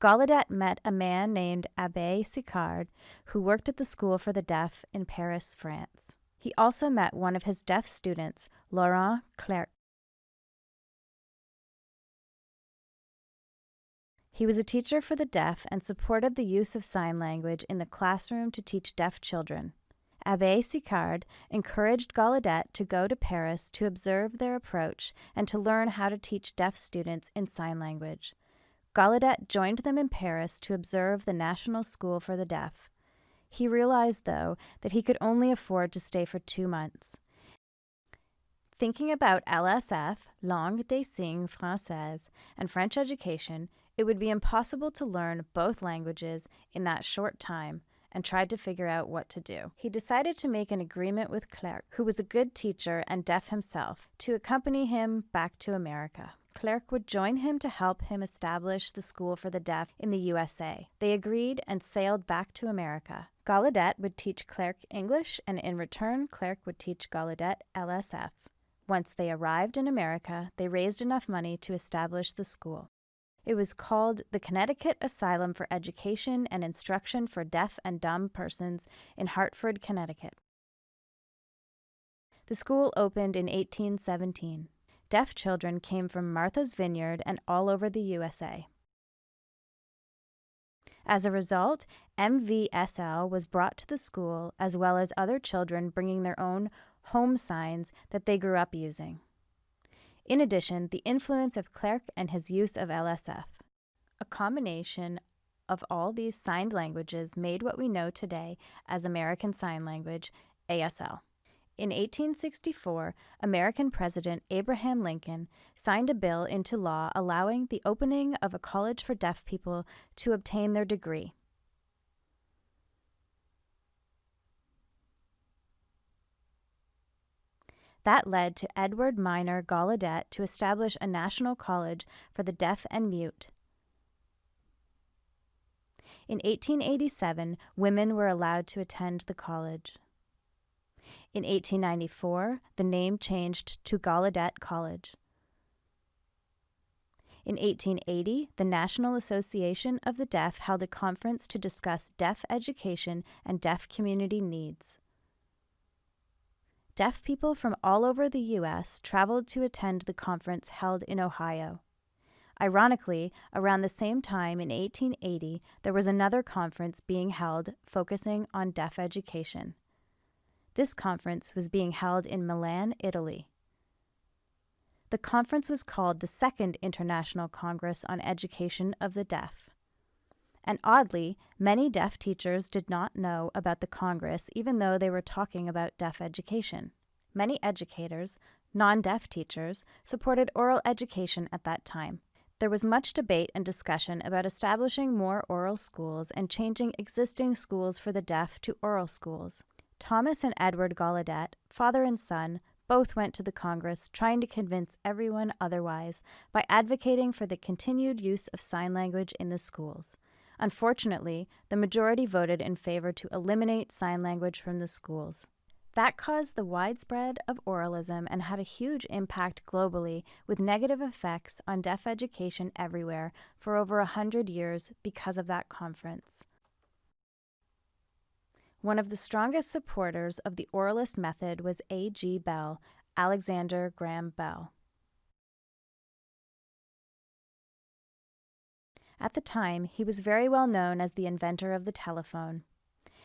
Gallaudet met a man named Abbe Sicard, who worked at the School for the Deaf in Paris, France. He also met one of his deaf students, Laurent Clerc. He was a teacher for the deaf and supported the use of sign language in the classroom to teach deaf children. Abbe Sicard encouraged Gallaudet to go to Paris to observe their approach and to learn how to teach deaf students in sign language. Gallaudet joined them in Paris to observe the National School for the Deaf. He realized, though, that he could only afford to stay for two months. Thinking about LSF, Langue des Signes Française, and French education, it would be impossible to learn both languages in that short time and tried to figure out what to do. He decided to make an agreement with Clerc, who was a good teacher and deaf himself, to accompany him back to America. Clerc would join him to help him establish the school for the deaf in the USA. They agreed and sailed back to America. Gallaudet would teach Clerc English, and in return, Clerc would teach Gallaudet LSF. Once they arrived in America, they raised enough money to establish the school. It was called the Connecticut Asylum for Education and Instruction for Deaf and Dumb Persons in Hartford, Connecticut. The school opened in 1817. Deaf children came from Martha's Vineyard and all over the USA. As a result, MVSL was brought to the school as well as other children bringing their own home signs that they grew up using. In addition, the influence of Clerc and his use of LSF. A combination of all these signed languages made what we know today as American Sign Language, ASL. In 1864, American President Abraham Lincoln signed a bill into law allowing the opening of a college for deaf people to obtain their degree. That led to Edward Miner Gallaudet to establish a national college for the deaf and mute. In 1887, women were allowed to attend the college. In 1894, the name changed to Gallaudet College. In 1880, the National Association of the Deaf held a conference to discuss deaf education and deaf community needs. Deaf people from all over the U.S. traveled to attend the conference held in Ohio. Ironically, around the same time in 1880, there was another conference being held focusing on deaf education. This conference was being held in Milan, Italy. The conference was called the Second International Congress on Education of the Deaf. And oddly, many deaf teachers did not know about the Congress even though they were talking about deaf education. Many educators, non deaf teachers, supported oral education at that time. There was much debate and discussion about establishing more oral schools and changing existing schools for the deaf to oral schools. Thomas and Edward Gallaudet, father and son, both went to the Congress trying to convince everyone otherwise by advocating for the continued use of sign language in the schools. Unfortunately, the majority voted in favor to eliminate sign language from the schools. That caused the widespread of oralism and had a huge impact globally with negative effects on deaf education everywhere for over a hundred years because of that conference. One of the strongest supporters of the oralist method was A.G. Bell, Alexander Graham Bell. At the time, he was very well known as the inventor of the telephone.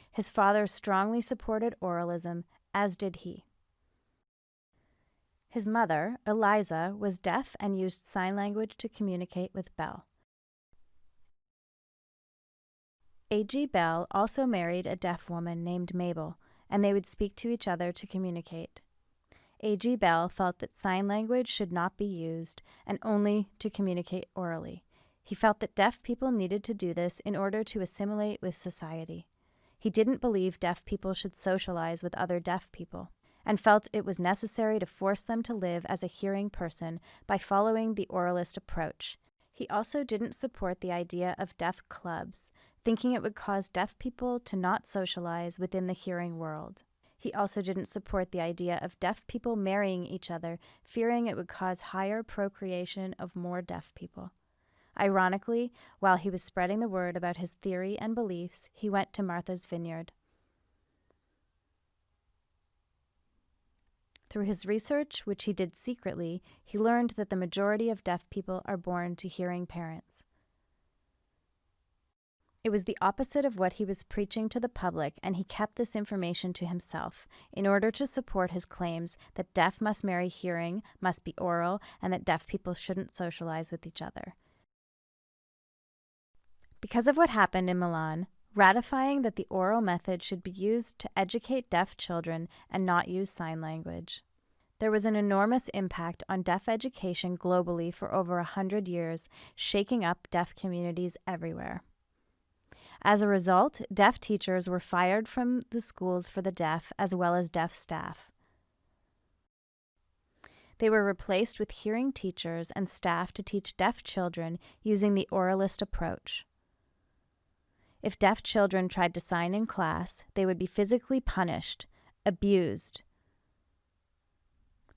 His father strongly supported oralism, as did he. His mother, Eliza, was deaf and used sign language to communicate with Bell. A.G. Bell also married a deaf woman named Mabel, and they would speak to each other to communicate. A.G. Bell felt that sign language should not be used and only to communicate orally. He felt that deaf people needed to do this in order to assimilate with society. He didn't believe deaf people should socialize with other deaf people, and felt it was necessary to force them to live as a hearing person by following the oralist approach. He also didn't support the idea of deaf clubs, thinking it would cause deaf people to not socialize within the hearing world. He also didn't support the idea of deaf people marrying each other, fearing it would cause higher procreation of more deaf people. Ironically, while he was spreading the word about his theory and beliefs, he went to Martha's Vineyard. Through his research, which he did secretly, he learned that the majority of deaf people are born to hearing parents. It was the opposite of what he was preaching to the public, and he kept this information to himself in order to support his claims that deaf must marry hearing, must be oral, and that deaf people shouldn't socialize with each other. Because of what happened in Milan, ratifying that the oral method should be used to educate deaf children and not use sign language. There was an enormous impact on deaf education globally for over a hundred years, shaking up deaf communities everywhere. As a result, deaf teachers were fired from the schools for the deaf as well as deaf staff. They were replaced with hearing teachers and staff to teach deaf children using the oralist approach. If deaf children tried to sign in class, they would be physically punished, abused.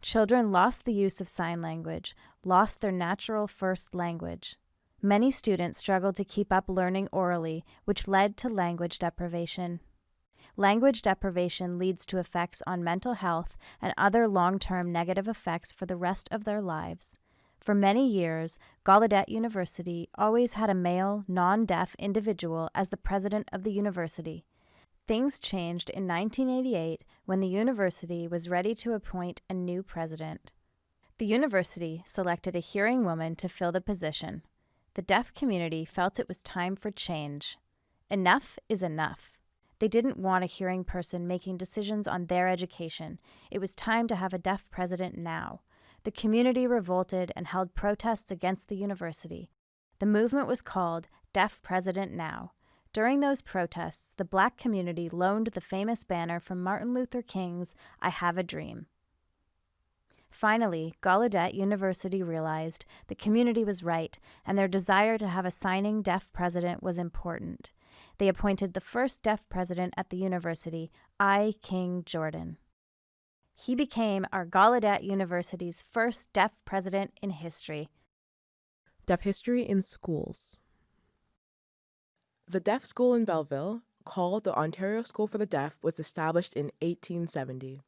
Children lost the use of sign language, lost their natural first language. Many students struggled to keep up learning orally, which led to language deprivation. Language deprivation leads to effects on mental health and other long term negative effects for the rest of their lives. For many years, Gallaudet University always had a male, non deaf individual as the president of the university. Things changed in 1988 when the university was ready to appoint a new president. The university selected a hearing woman to fill the position. The deaf community felt it was time for change. Enough is enough. They didn't want a hearing person making decisions on their education. It was time to have a deaf president now. The community revolted and held protests against the university. The movement was called Deaf President Now. During those protests, the black community loaned the famous banner from Martin Luther King's I Have a Dream. Finally, Gallaudet University realized the community was right and their desire to have a signing deaf president was important. They appointed the first deaf president at the university, I. King Jordan. He became our Gallaudet University's first deaf president in history. Deaf history in schools. The deaf school in Belleville, called the Ontario School for the Deaf, was established in 1870.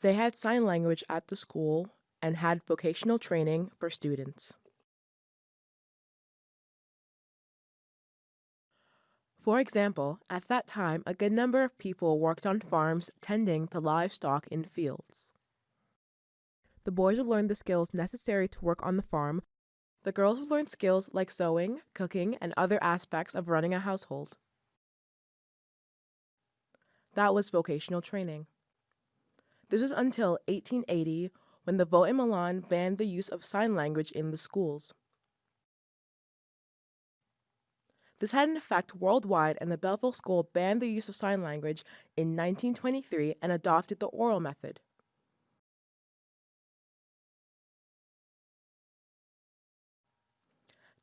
They had sign language at the school and had vocational training for students. For example, at that time, a good number of people worked on farms tending to livestock in fields. The boys would learn the skills necessary to work on the farm. The girls would learn skills like sewing, cooking, and other aspects of running a household. That was vocational training. This was until 1880 when the vote in Milan banned the use of sign language in the schools. This had an effect worldwide, and the Belleville School banned the use of sign language in 1923 and adopted the oral method.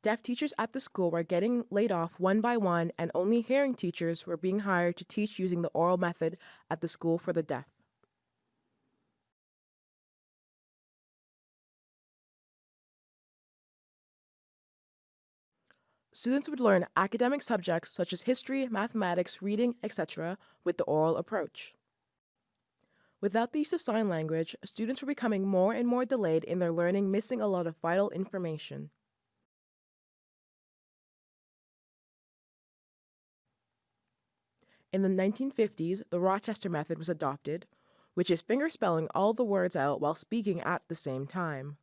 Deaf teachers at the school were getting laid off one by one, and only hearing teachers were being hired to teach using the oral method at the school for the deaf. Students would learn academic subjects such as history, mathematics, reading, etc., with the oral approach. Without the use of sign language, students were becoming more and more delayed in their learning, missing a lot of vital information. In the 1950s, the Rochester method was adopted, which is fingerspelling all the words out while speaking at the same time.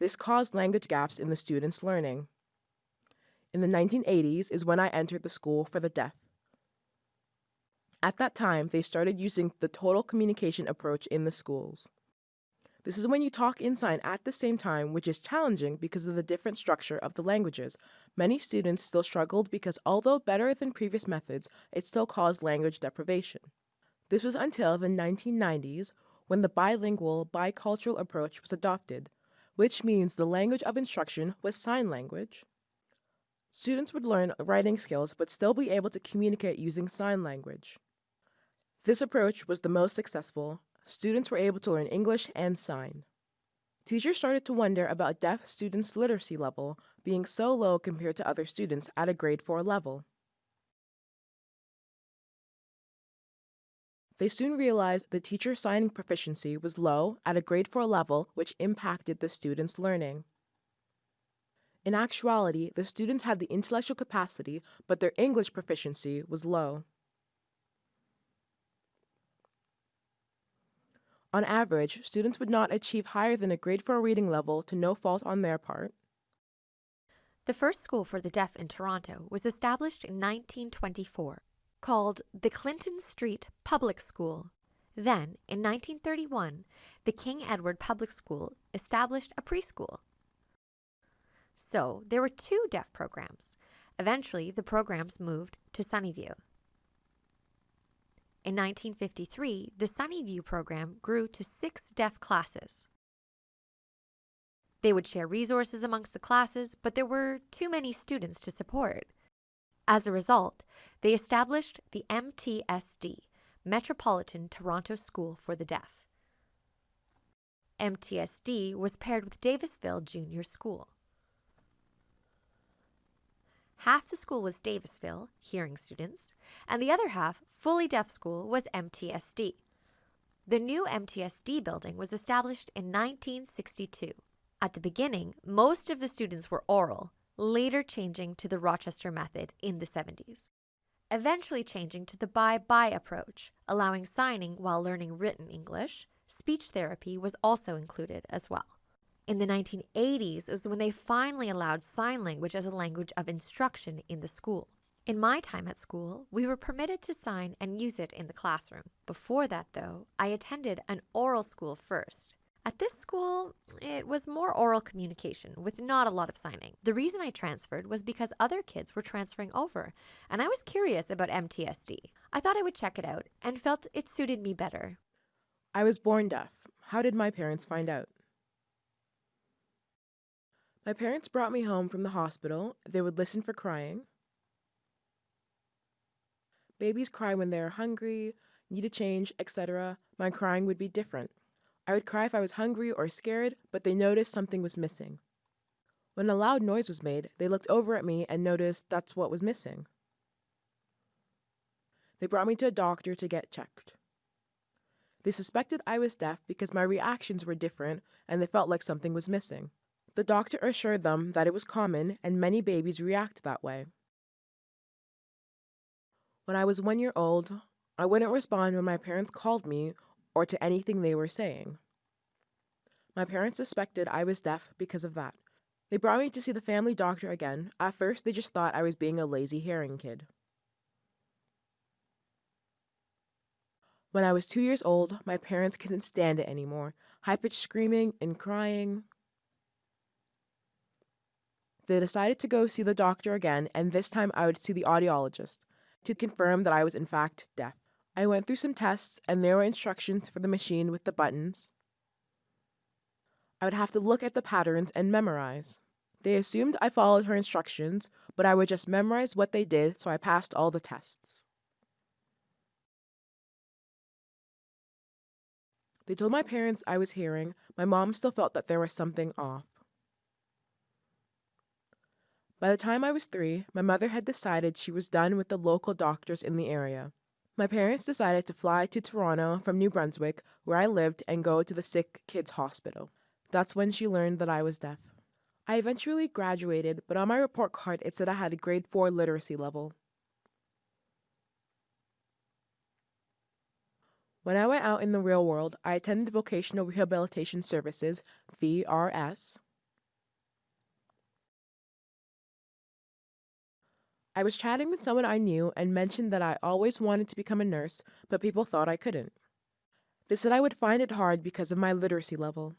This caused language gaps in the students' learning. In the 1980s is when I entered the school for the deaf. At that time, they started using the total communication approach in the schools. This is when you talk in sign at the same time, which is challenging because of the different structure of the languages. Many students still struggled because although better than previous methods, it still caused language deprivation. This was until the 1990s when the bilingual, bicultural approach was adopted, which means the language of instruction was sign language. Students would learn writing skills but still be able to communicate using sign language. This approach was the most successful. Students were able to learn English and sign. Teachers started to wonder about deaf students' literacy level being so low compared to other students at a grade 4 level. They soon realized the teacher signing proficiency was low at a grade 4 level, which impacted the students' learning. In actuality, the students had the intellectual capacity, but their English proficiency was low. On average, students would not achieve higher than a grade 4 reading level to no fault on their part. The first school for the deaf in Toronto was established in 1924, called the Clinton Street Public School. Then, in 1931, the King Edward Public School established a preschool. So, there were two deaf programs. Eventually, the programs moved to Sunnyview. In 1953, the Sunnyview program grew to six deaf classes. They would share resources amongst the classes, but there were too many students to support. As a result, they established the MTSD, Metropolitan Toronto School for the Deaf. MTSD was paired with Davisville Junior School. Half the school was Davisville, hearing students, and the other half, fully deaf school, was MTSD. The new MTSD building was established in 1962. At the beginning, most of the students were oral, later changing to the Rochester method in the 70s. Eventually changing to the bi bi approach, allowing signing while learning written English, speech therapy was also included as well. In the 1980s it was when they finally allowed sign language as a language of instruction in the school. In my time at school, we were permitted to sign and use it in the classroom. Before that, though, I attended an oral school first. At this school, it was more oral communication with not a lot of signing. The reason I transferred was because other kids were transferring over, and I was curious about MTSD. I thought I would check it out and felt it suited me better. I was born deaf. How did my parents find out? My parents brought me home from the hospital. They would listen for crying. Babies cry when they are hungry, need a change, etc. My crying would be different. I would cry if I was hungry or scared, but they noticed something was missing. When a loud noise was made, they looked over at me and noticed that's what was missing. They brought me to a doctor to get checked. They suspected I was deaf because my reactions were different and they felt like something was missing. The doctor assured them that it was common and many babies react that way. When I was one year old, I wouldn't respond when my parents called me or to anything they were saying. My parents suspected I was deaf because of that. They brought me to see the family doctor again. At first, they just thought I was being a lazy hearing kid. When I was two years old, my parents couldn't stand it anymore. High pitched screaming and crying. They decided to go see the doctor again, and this time I would see the audiologist to confirm that I was in fact deaf. I went through some tests, and there were instructions for the machine with the buttons. I would have to look at the patterns and memorize. They assumed I followed her instructions, but I would just memorize what they did, so I passed all the tests. They told my parents I was hearing. My mom still felt that there was something off. By the time I was three, my mother had decided she was done with the local doctors in the area. My parents decided to fly to Toronto from New Brunswick, where I lived, and go to the sick kids' hospital. That's when she learned that I was deaf. I eventually graduated, but on my report card it said I had a grade 4 literacy level. When I went out in the real world, I attended Vocational Rehabilitation Services, VRS. I was chatting with someone I knew and mentioned that I always wanted to become a nurse, but people thought I couldn't. They said I would find it hard because of my literacy level.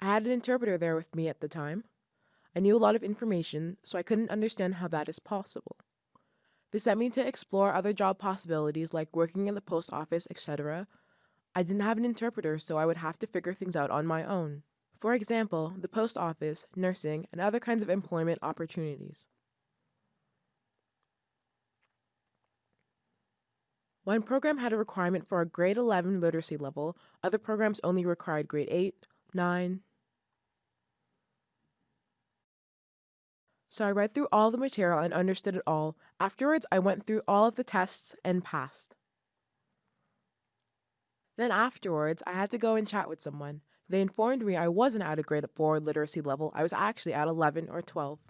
I had an interpreter there with me at the time. I knew a lot of information, so I couldn't understand how that is possible. They sent me to explore other job possibilities like working in the post office, etc. I didn't have an interpreter, so I would have to figure things out on my own. For example, the post office, nursing, and other kinds of employment opportunities. One program had a requirement for a grade 11 literacy level, other programs only required grade 8, 9, So I read through all the material and understood it all. Afterwards, I went through all of the tests and passed. Then afterwards, I had to go and chat with someone. They informed me I wasn't at a grade 4 literacy level, I was actually at 11 or 12.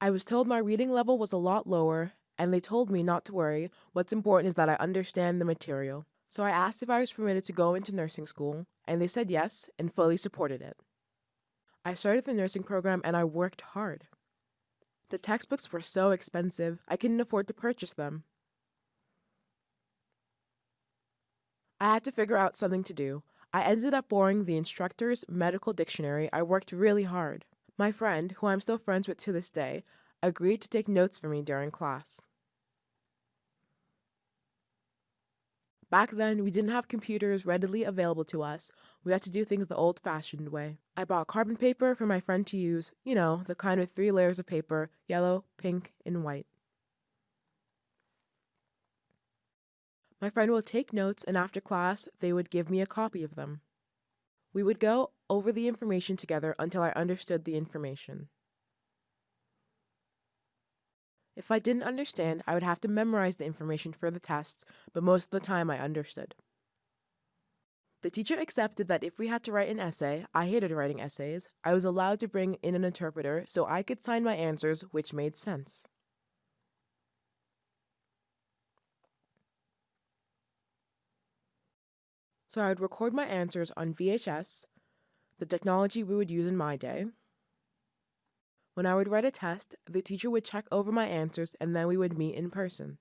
I was told my reading level was a lot lower, and they told me not to worry. What's important is that I understand the material. So I asked if I was permitted to go into nursing school, and they said yes and fully supported it. I started the nursing program and I worked hard. The textbooks were so expensive, I couldn't afford to purchase them. I had to figure out something to do. I ended up borrowing the instructor's medical dictionary. I worked really hard. My friend, who I'm still friends with to this day, agreed to take notes for me during class. Back then, we didn't have computers readily available to us. We had to do things the old fashioned way. I bought carbon paper for my friend to use, you know, the kind with three layers of paper yellow, pink, and white. My friend would take notes, and after class, they would give me a copy of them. We would go over the information together until I understood the information. If I didn't understand, I would have to memorize the information for the tests, but most of the time I understood. The teacher accepted that if we had to write an essay, I hated writing essays, I was allowed to bring in an interpreter so I could sign my answers, which made sense. So I would record my answers on VHS, the technology we would use in my day, when I would write a test, the teacher would check over my answers and then we would meet in person.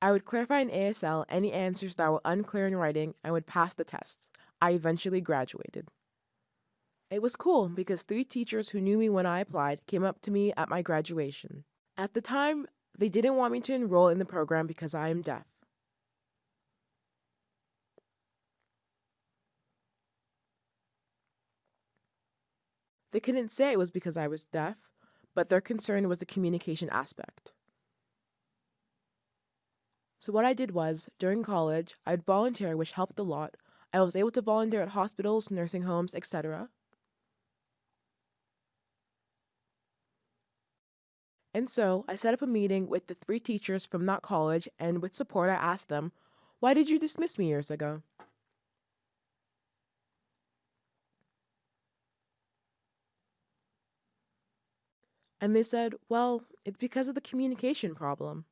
I would clarify in ASL any answers that were unclear in writing and would pass the tests. I eventually graduated. It was cool because three teachers who knew me when I applied came up to me at my graduation. At the time, they didn't want me to enroll in the program because I am deaf. They couldn't say it was because I was deaf, but their concern was the communication aspect. So, what I did was, during college, I'd volunteer, which helped a lot. I was able to volunteer at hospitals, nursing homes, etc. And so, I set up a meeting with the three teachers from that college, and with support, I asked them, Why did you dismiss me years ago? And they said, Well, it's because of the communication problem.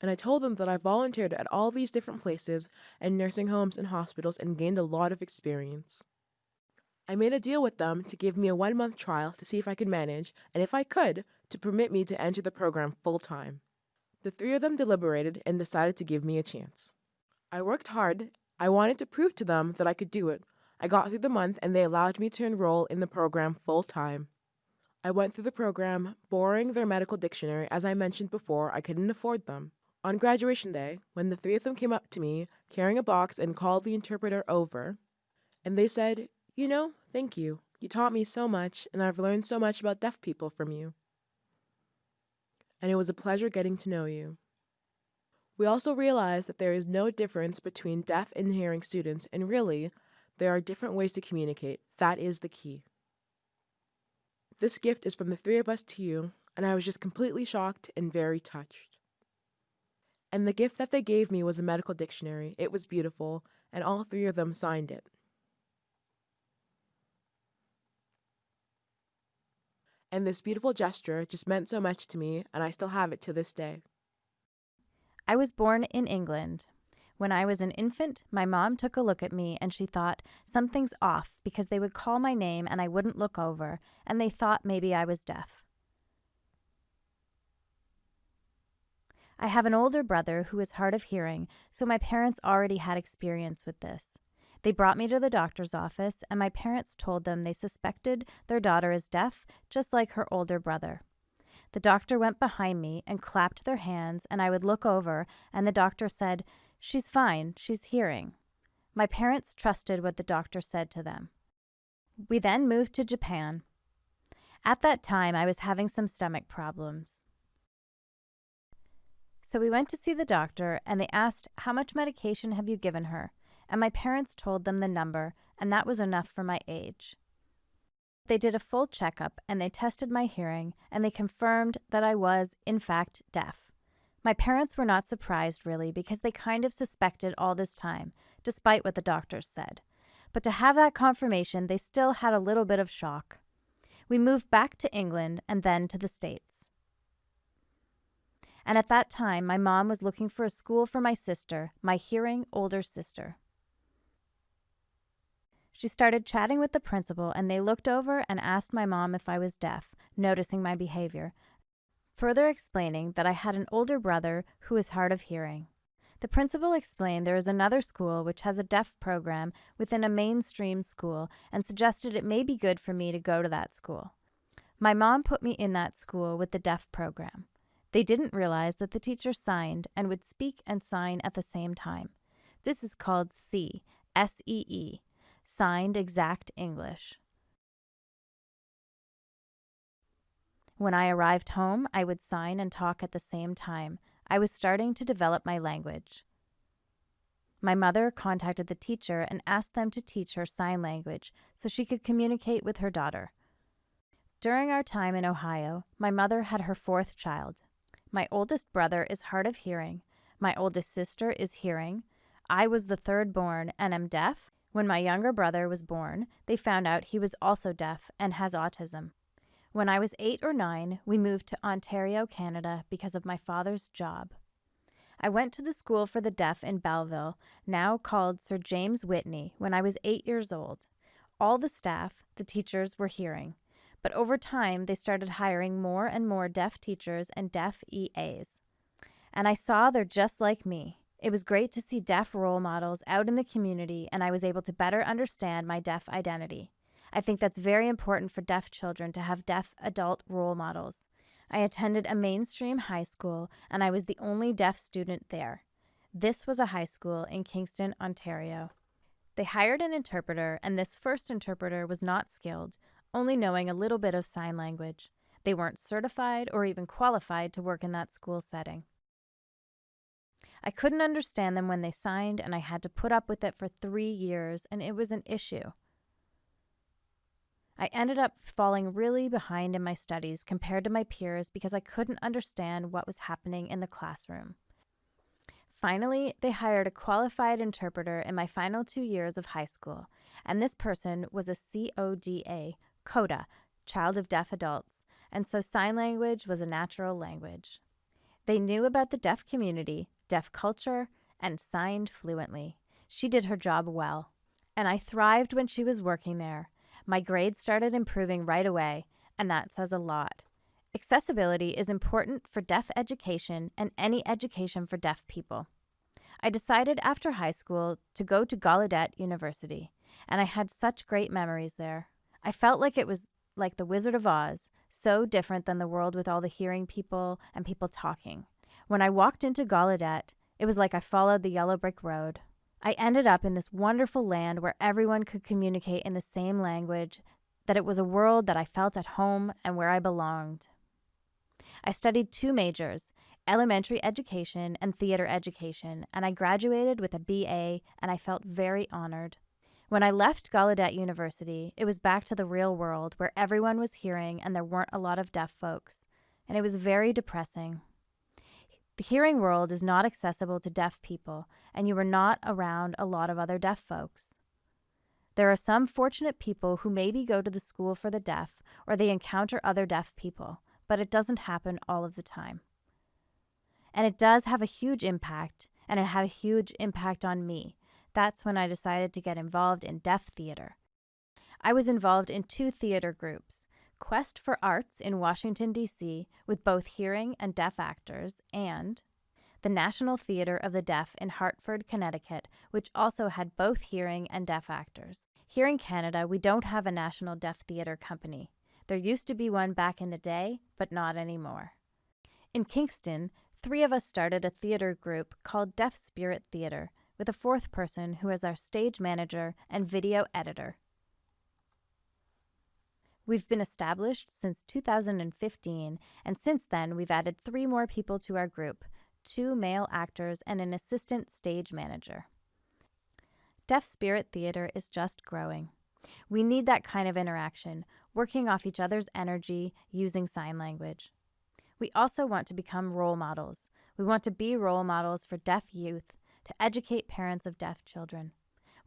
And I told them that I volunteered at all these different places and nursing homes and hospitals and gained a lot of experience. I made a deal with them to give me a one month trial to see if I could manage, and if I could, to permit me to enter the program full time. The three of them deliberated and decided to give me a chance. I worked hard. I wanted to prove to them that I could do it. I got through the month and they allowed me to enroll in the program full time. I went through the program, borrowing their medical dictionary. As I mentioned before, I couldn't afford them. On graduation day, when the three of them came up to me, carrying a box, and called the interpreter over, and they said, You know, thank you. You taught me so much, and I've learned so much about deaf people from you. And it was a pleasure getting to know you. We also realized that there is no difference between deaf and hearing students, and really, there are different ways to communicate. That is the key. This gift is from the three of us to you, and I was just completely shocked and very touched. And the gift that they gave me was a medical dictionary. It was beautiful, and all three of them signed it. And this beautiful gesture just meant so much to me, and I still have it to this day. I was born in England. When I was an infant, my mom took a look at me and she thought, something's off because they would call my name and I wouldn't look over, and they thought maybe I was deaf. I have an older brother who is hard of hearing, so my parents already had experience with this. They brought me to the doctor's office, and my parents told them they suspected their daughter is deaf, just like her older brother. The doctor went behind me and clapped their hands, and I would look over, and the doctor said, She's fine, she's hearing. My parents trusted what the doctor said to them. We then moved to Japan. At that time, I was having some stomach problems. So we went to see the doctor, and they asked, How much medication have you given her? And my parents told them the number, and that was enough for my age. They did a full checkup and they tested my hearing and they confirmed that I was, in fact, deaf. My parents were not surprised, really, because they kind of suspected all this time, despite what the doctors said. But to have that confirmation, they still had a little bit of shock. We moved back to England and then to the States. And at that time, my mom was looking for a school for my sister, my hearing older sister. She started chatting with the principal, and they looked over and asked my mom if I was deaf, noticing my behavior, further explaining that I had an older brother who was hard of hearing. The principal explained there is another school which has a deaf program within a mainstream school and suggested it may be good for me to go to that school. My mom put me in that school with the deaf program. They didn't realize that the teacher signed and would speak and sign at the same time. This is called SEE, S E E, signed exact English. When I arrived home, I would sign and talk at the same time. I was starting to develop my language. My mother contacted the teacher and asked them to teach her sign language so she could communicate with her daughter. During our time in Ohio, my mother had her fourth child. My oldest brother is hard of hearing. My oldest sister is hearing. I was the third born and am deaf, when my younger brother was born, they found out he was also deaf and has autism. When I was eight or nine, we moved to Ontario, Canada, because of my father's job. I went to the School for the Deaf in Belleville, now called Sir James Whitney, when I was eight years old. All the staff, the teachers, were hearing. But over time, they started hiring more and more deaf teachers and deaf EAs. And I saw they're just like me. It was great to see deaf role models out in the community, and I was able to better understand my deaf identity. I think that's very important for deaf children to have deaf adult role models. I attended a mainstream high school, and I was the only deaf student there. This was a high school in Kingston, Ontario. They hired an interpreter, and this first interpreter was not skilled, only knowing a little bit of sign language. They weren't certified or even qualified to work in that school setting. I couldn't understand them when they signed, and I had to put up with it for three years, and it was an issue. I ended up falling really behind in my studies compared to my peers because I couldn't understand what was happening in the classroom. Finally, they hired a qualified interpreter in my final two years of high school, and this person was a CODA, CODA, Child of Deaf Adults, and so sign language was a natural language. They knew about the deaf community, deaf culture, and signed fluently. She did her job well, and I thrived when she was working there. My grades started improving right away, and that says a lot. Accessibility is important for deaf education and any education for deaf people. I decided after high school to go to Gallaudet University, and I had such great memories there. I felt like it was like the Wizard of Oz, so different than the world with all the hearing people and people talking. When I walked into Gallaudet, it was like I followed the yellow brick road. I ended up in this wonderful land where everyone could communicate in the same language, that it was a world that I felt at home and where I belonged. I studied two majors elementary education and theater education, and I graduated with a BA, and I felt very honored. When I left Gallaudet University, it was back to the real world where everyone was hearing and there weren't a lot of deaf folks, and it was very depressing. The hearing world is not accessible to deaf people, and you are not around a lot of other deaf folks. There are some fortunate people who maybe go to the school for the deaf or they encounter other deaf people, but it doesn't happen all of the time. And it does have a huge impact, and it had a huge impact on me. That's when I decided to get involved in deaf theater. I was involved in two theater groups Quest for Arts in Washington, D.C., with both hearing and deaf actors, and the National Theater of the Deaf in Hartford, Connecticut, which also had both hearing and deaf actors. Here in Canada, we don't have a national deaf theater company. There used to be one back in the day, but not anymore. In Kingston, three of us started a theater group called Deaf Spirit Theater, with a fourth person who is our stage manager and video editor. We've been established since 2015, and since then, we've added three more people to our group two male actors and an assistant stage manager. Deaf Spirit Theater is just growing. We need that kind of interaction, working off each other's energy using sign language. We also want to become role models. We want to be role models for deaf youth to educate parents of deaf children.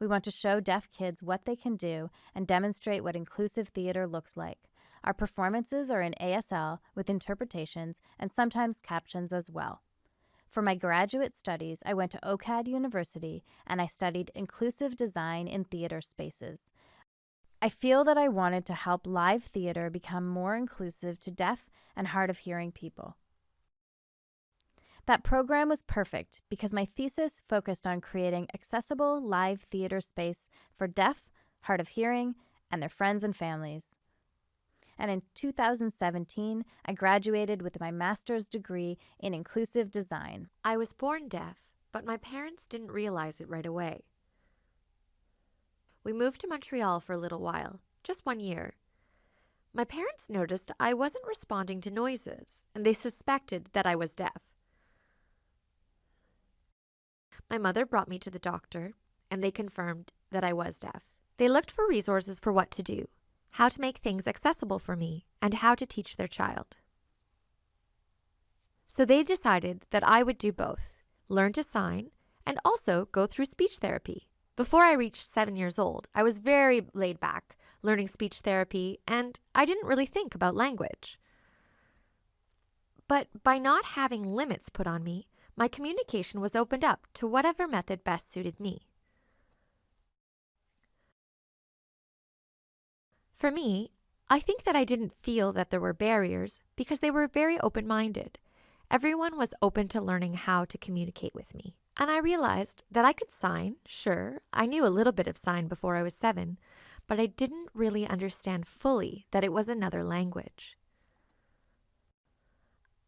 We want to show deaf kids what they can do and demonstrate what inclusive theater looks like. Our performances are in ASL with interpretations and sometimes captions as well. For my graduate studies, I went to OCAD University and I studied inclusive design in theater spaces. I feel that I wanted to help live theater become more inclusive to deaf and hard of hearing people. That program was perfect because my thesis focused on creating accessible live theater space for deaf, hard of hearing, and their friends and families. And in 2017, I graduated with my master's degree in inclusive design. I was born deaf, but my parents didn't realize it right away. We moved to Montreal for a little while, just one year. My parents noticed I wasn't responding to noises, and they suspected that I was deaf. My mother brought me to the doctor, and they confirmed that I was deaf. They looked for resources for what to do, how to make things accessible for me, and how to teach their child. So they decided that I would do both learn to sign and also go through speech therapy. Before I reached seven years old, I was very laid back, learning speech therapy, and I didn't really think about language. But by not having limits put on me, my communication was opened up to whatever method best suited me. For me, I think that I didn't feel that there were barriers because they were very open minded. Everyone was open to learning how to communicate with me. And I realized that I could sign, sure, I knew a little bit of sign before I was seven, but I didn't really understand fully that it was another language.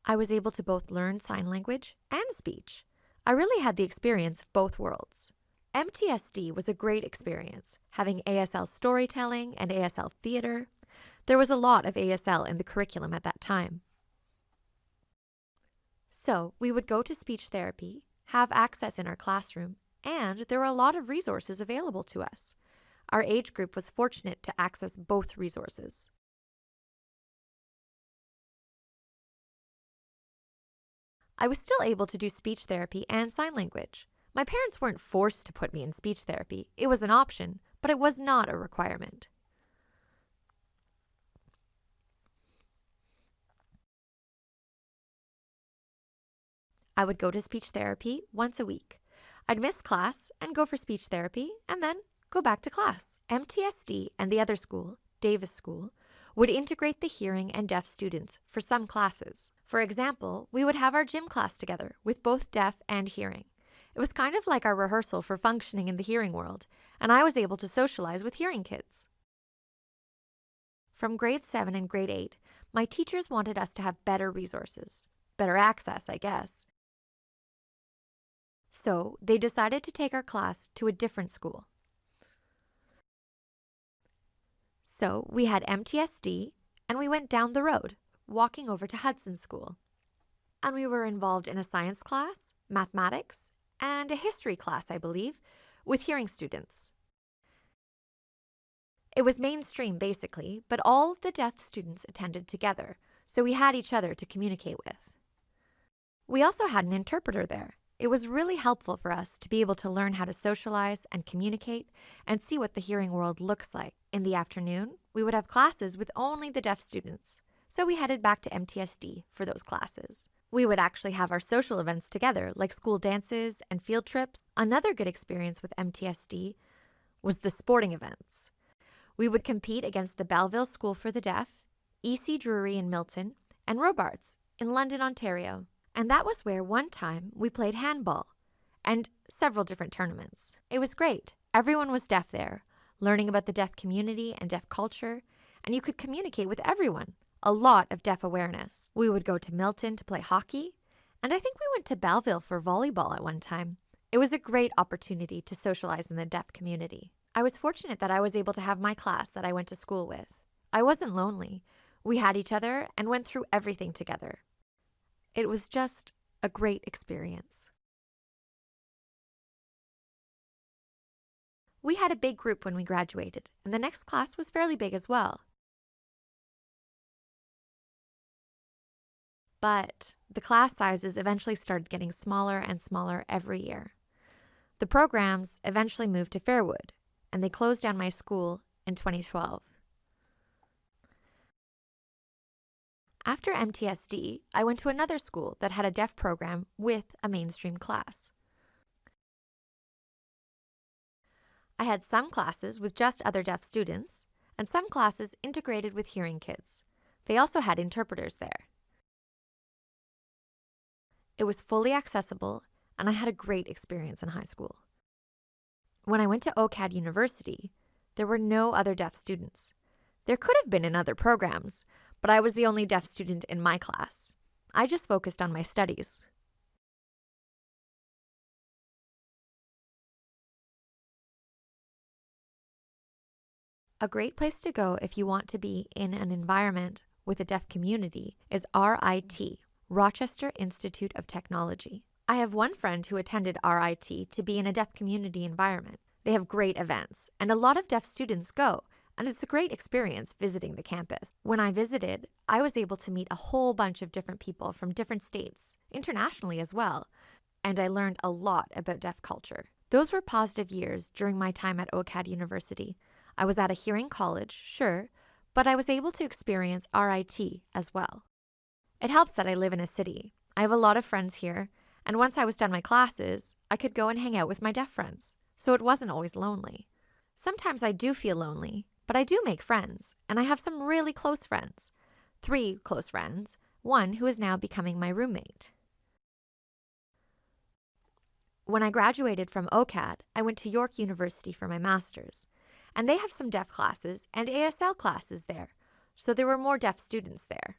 I was able to both learn sign language and speech. I really had the experience of both worlds. MTSD was a great experience, having ASL storytelling and ASL theater. There was a lot of ASL in the curriculum at that time. So we would go to speech therapy, have access in our classroom, and there were a lot of resources available to us. Our age group was fortunate to access both resources. I was still able to do speech therapy and sign language. My parents weren't forced to put me in speech therapy. It was an option, but it was not a requirement. I would go to speech therapy once a week. I'd miss class and go for speech therapy and then go back to class. MTSD and the other school, Davis School, would integrate the hearing and deaf students for some classes. For example, we would have our gym class together with both deaf and hearing. It was kind of like our rehearsal for functioning in the hearing world, and I was able to socialize with hearing kids. From grade 7 and grade 8, my teachers wanted us to have better resources, better access, I guess. So they decided to take our class to a different school. So we had MTSD and we went down the road, walking over to Hudson School. and we were involved in a science class, mathematics, and a history class, I believe, with hearing students. It was mainstream, basically, but all of the deaf students attended together, so we had each other to communicate with. We also had an interpreter there. It was really helpful for us to be able to learn how to socialize and communicate and see what the hearing world looks like. In the afternoon, we would have classes with only the deaf students, so we headed back to MTSD for those classes. We would actually have our social events together, like school dances and field trips. Another good experience with MTSD was the sporting events. We would compete against the Belleville School for the Deaf, EC Drury in Milton, and Robarts in London, Ontario. And that was where one time we played handball and several different tournaments. It was great. Everyone was deaf there, learning about the deaf community and deaf culture, and you could communicate with everyone. A lot of deaf awareness. We would go to Milton to play hockey, and I think we went to Belleville for volleyball at one time. It was a great opportunity to socialize in the deaf community. I was fortunate that I was able to have my class that I went to school with. I wasn't lonely. We had each other and went through everything together. It was just a great experience. We had a big group when we graduated, and the next class was fairly big as well. But the class sizes eventually started getting smaller and smaller every year. The programs eventually moved to Fairwood, and they closed down my school in 2012. After MTSD, I went to another school that had a deaf program with a mainstream class. I had some classes with just other deaf students, and some classes integrated with hearing kids. They also had interpreters there. It was fully accessible, and I had a great experience in high school. When I went to OCAD University, there were no other deaf students. There could have been in other programs, but I was the only deaf student in my class. I just focused on my studies. A great place to go if you want to be in an environment with a deaf community is RIT, Rochester Institute of Technology. I have one friend who attended RIT to be in a deaf community environment. They have great events, and a lot of deaf students go and it's a great experience visiting the campus. When I visited, I was able to meet a whole bunch of different people from different states, internationally as well, and I learned a lot about deaf culture. Those were positive years during my time at OCAD University. I was at a hearing college, sure, but I was able to experience RIT as well. It helps that I live in a city. I have a lot of friends here, and once I was done my classes, I could go and hang out with my deaf friends, so it wasn't always lonely. Sometimes I do feel lonely, but I do make friends, and I have some really close friends. Three close friends, one who is now becoming my roommate. When I graduated from OCAD, I went to York University for my master's, and they have some deaf classes and ASL classes there, so there were more deaf students there.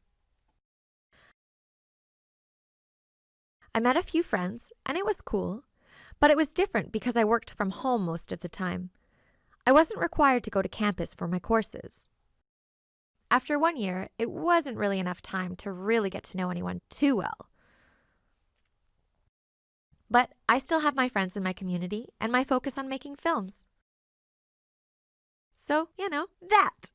I met a few friends, and it was cool, but it was different because I worked from home most of the time. I wasn't required to go to campus for my courses. After one year, it wasn't really enough time to really get to know anyone too well. But I still have my friends in my community and my focus on making films. So, you know, that.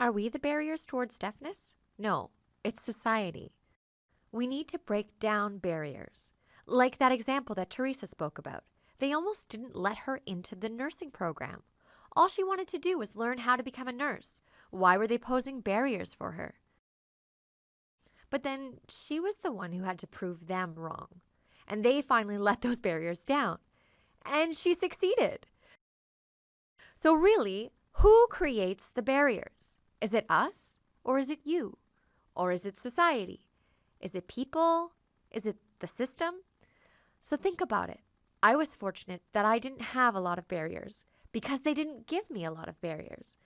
Are we the barriers towards deafness? No, it's society. We need to break down barriers, like that example that Teresa spoke about. They almost didn't let her into the nursing program. All she wanted to do was learn how to become a nurse. Why were they posing barriers for her? But then she was the one who had to prove them wrong. And they finally let those barriers down. And she succeeded. So, really, who creates the barriers? Is it us? Or is it you? Or is it society? Is it people? Is it the system? So, think about it. I was fortunate that I didn't have a lot of barriers because they didn't give me a lot of barriers.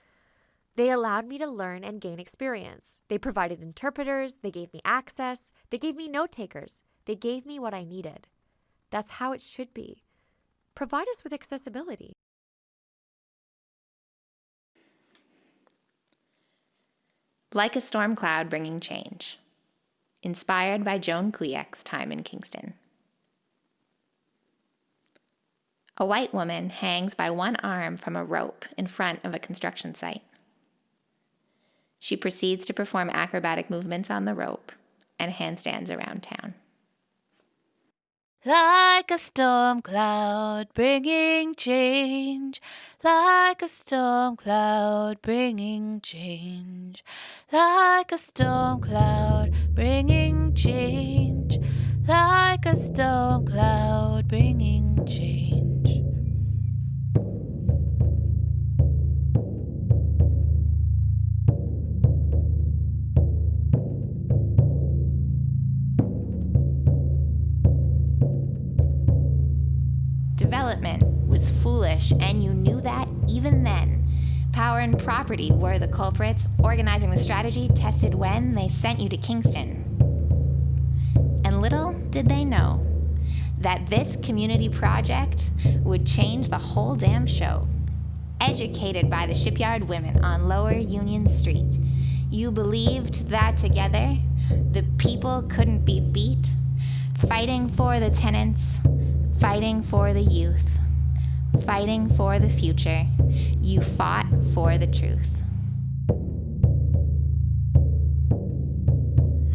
They allowed me to learn and gain experience. They provided interpreters, they gave me access, they gave me note takers, they gave me what I needed. That's how it should be. Provide us with accessibility. Like a storm cloud bringing change. Inspired by Joan Kuyak's time in Kingston. A white woman hangs by one arm from a rope in front of a construction site. She proceeds to perform acrobatic movements on the rope and handstands around town. Like a storm cloud bringing change, like a storm cloud bringing change, like a storm cloud bringing change, like a storm cloud bringing change. Development was foolish, and you knew that even then. Power and property were the culprits, organizing the strategy tested when they sent you to Kingston. And little did they know that this community project would change the whole damn show. Educated by the shipyard women on Lower Union Street, you believed that together the people couldn't be beat, fighting for the tenants, fighting for the youth, fighting for the future. You fought for the truth.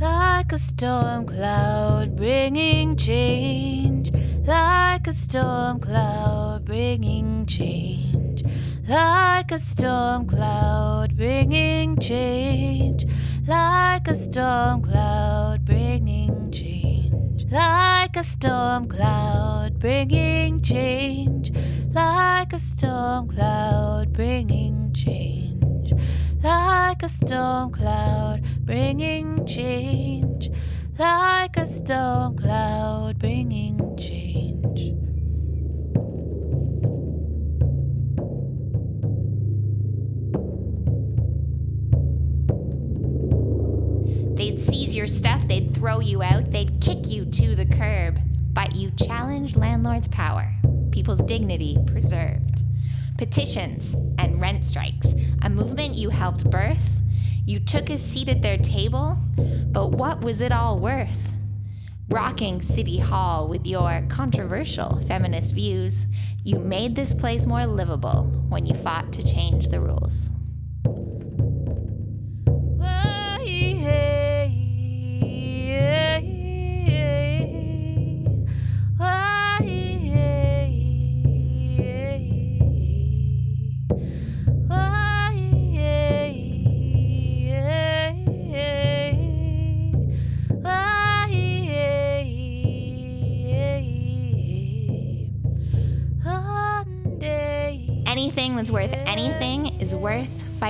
Like a storm cloud bringing change, like a storm cloud bringing change, like a storm cloud bringing change, like a storm cloud bringing like a storm cloud bringing change, like a storm cloud bringing change, like a storm cloud bringing change, like a storm cloud bringing change. They'd seize your stuff, they'd throw you out, they'd kick you to the curb. But you challenged landlords' power, people's dignity preserved. Petitions and rent strikes, a movement you helped birth. You took a seat at their table, but what was it all worth? Rocking City Hall with your controversial feminist views, you made this place more livable when you fought to change the rules.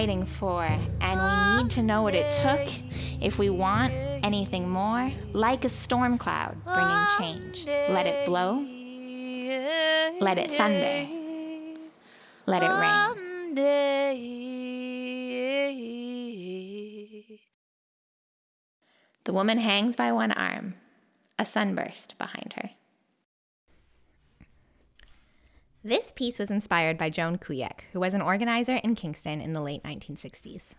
Fighting for, and we need to know what it took if we want anything more. Like a storm cloud bringing change. Let it blow, let it thunder, let it rain. The woman hangs by one arm, a sunburst behind her. This piece was inspired by Joan Kuyek, who was an organizer in Kingston in the late 1960s.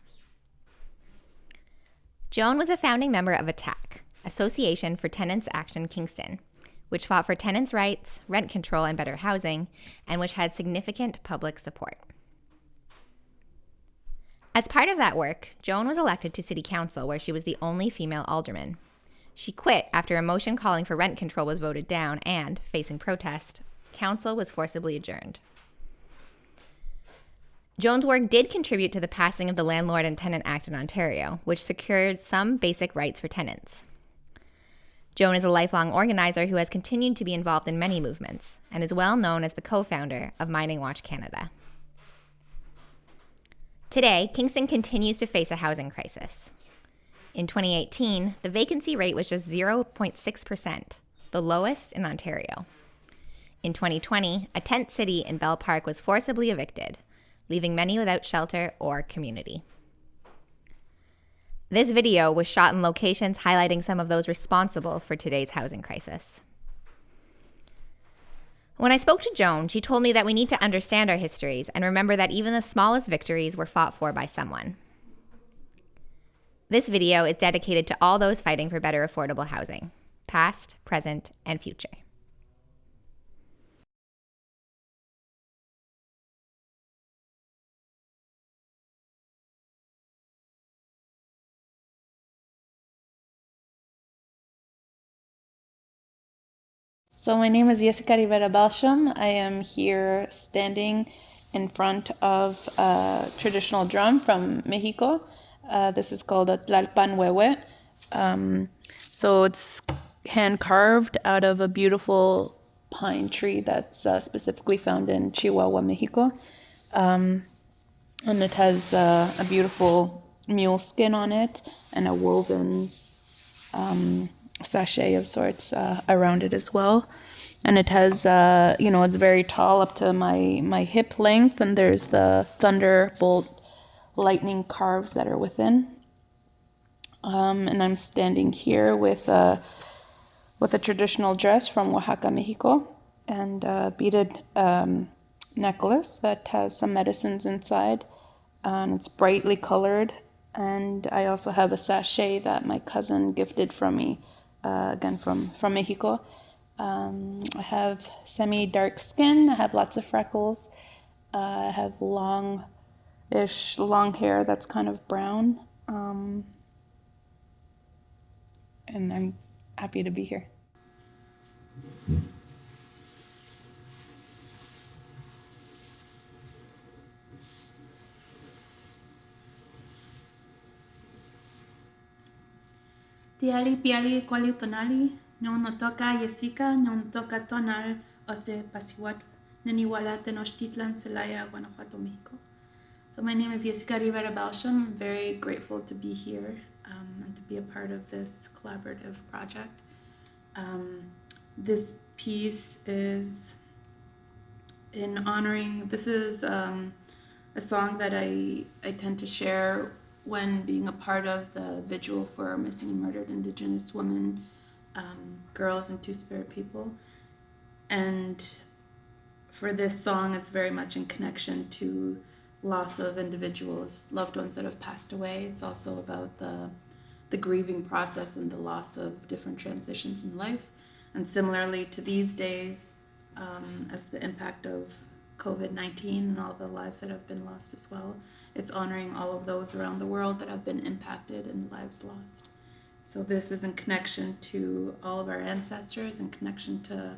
Joan was a founding member of ATTACK, Association for Tenants Action Kingston, which fought for tenants' rights, rent control, and better housing, and which had significant public support. As part of that work, Joan was elected to City Council, where she was the only female alderman. She quit after a motion calling for rent control was voted down, and, facing protest, council was forcibly adjourned. Joan's work did contribute to the passing of the Landlord and Tenant Act in Ontario, which secured some basic rights for tenants. Joan is a lifelong organizer who has continued to be involved in many movements and is well known as the co founder of Mining Watch Canada. Today, Kingston continues to face a housing crisis. In 2018, the vacancy rate was just 0.6%, the lowest in Ontario. In 2020, a tent city in Belle Park was forcibly evicted, leaving many without shelter or community. This video was shot in locations highlighting some of those responsible for today's housing crisis. When I spoke to Joan, she told me that we need to understand our histories and remember that even the smallest victories were fought for by someone. This video is dedicated to all those fighting for better affordable housing, past, present, and future. So my name is Jessica Rivera Balsham. I am here standing in front of a traditional drum from Mexico. Uh, this is called a tlalpan huehue. Um, so it's hand carved out of a beautiful pine tree that's uh, specifically found in Chihuahua, Mexico. Um, and it has uh, a beautiful mule skin on it and a woven um, sachet of sorts uh, around it as well. And it has, uh, you know, it's very tall up to my, my hip length, and there's the thunderbolt lightning carves that are within. Um, and I'm standing here with a, with a traditional dress from Oaxaca, Mexico, and a beaded um, necklace that has some medicines inside, and it's brightly colored. And I also have a sachet that my cousin gifted from me uh, again from, from Mexico. Um, I have semi dark skin, I have lots of freckles, uh, I have long ish long hair that's kind of brown. Um, and I'm happy to be here. Tiali piali kuali tonali, non toca Jessica, non toca tonal, ose pasiwat, neniwala tenochtitlan, Celaya, Guanajuato, Mexico. So my name is Jessica Rivera Balsham. I'm very grateful to be here um, and to be a part of this collaborative project. Um, this piece is in honoring, this is um, a song that I, I tend to share when being a part of the vigil for missing and murdered Indigenous women, um, girls, and Two Spirit people. And for this song, it's very much in connection to loss of individuals, loved ones that have passed away. It's also about the the grieving process and the loss of different transitions in life. And similarly to these days, um, as the impact of COVID 19 and all the lives that have been lost as well, it's honoring all of those around the world that have been impacted and lives lost. So, this is in connection to all of our ancestors, in connection to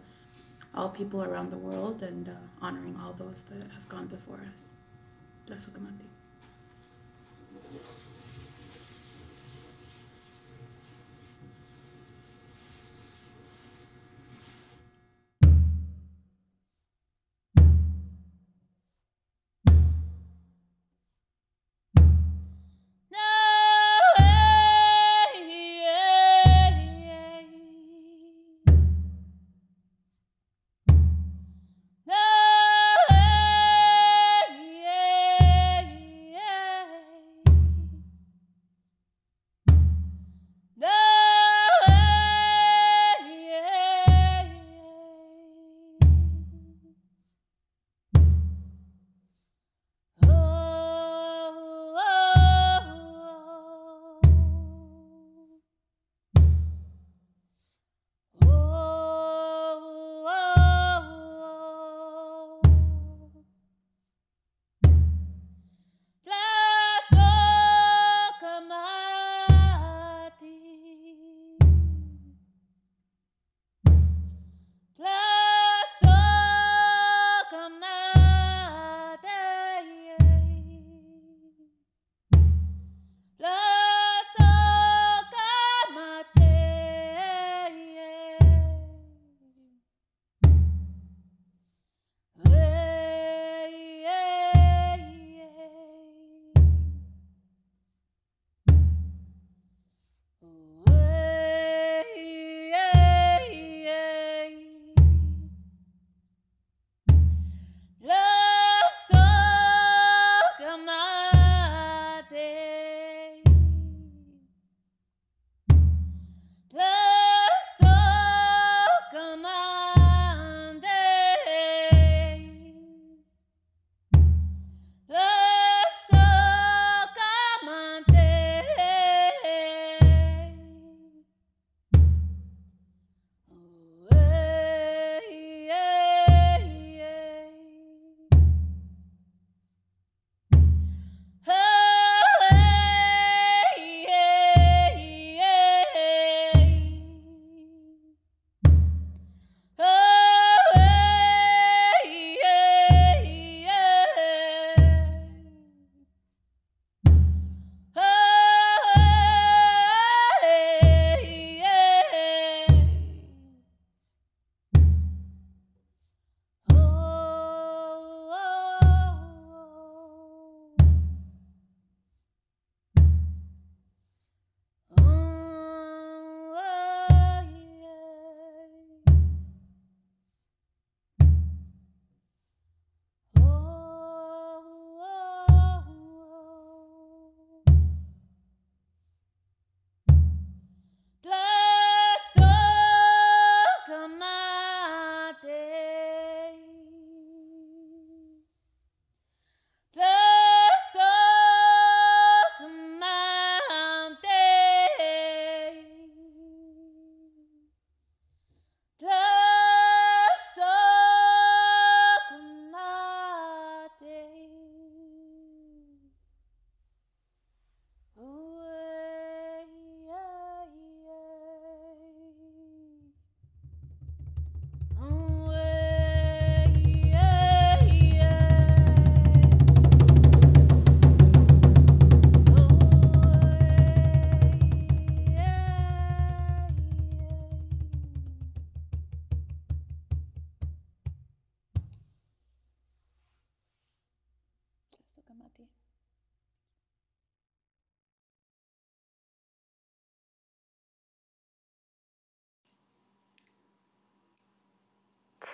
all people around the world, and uh, honoring all those that have gone before us. Tlasukamati.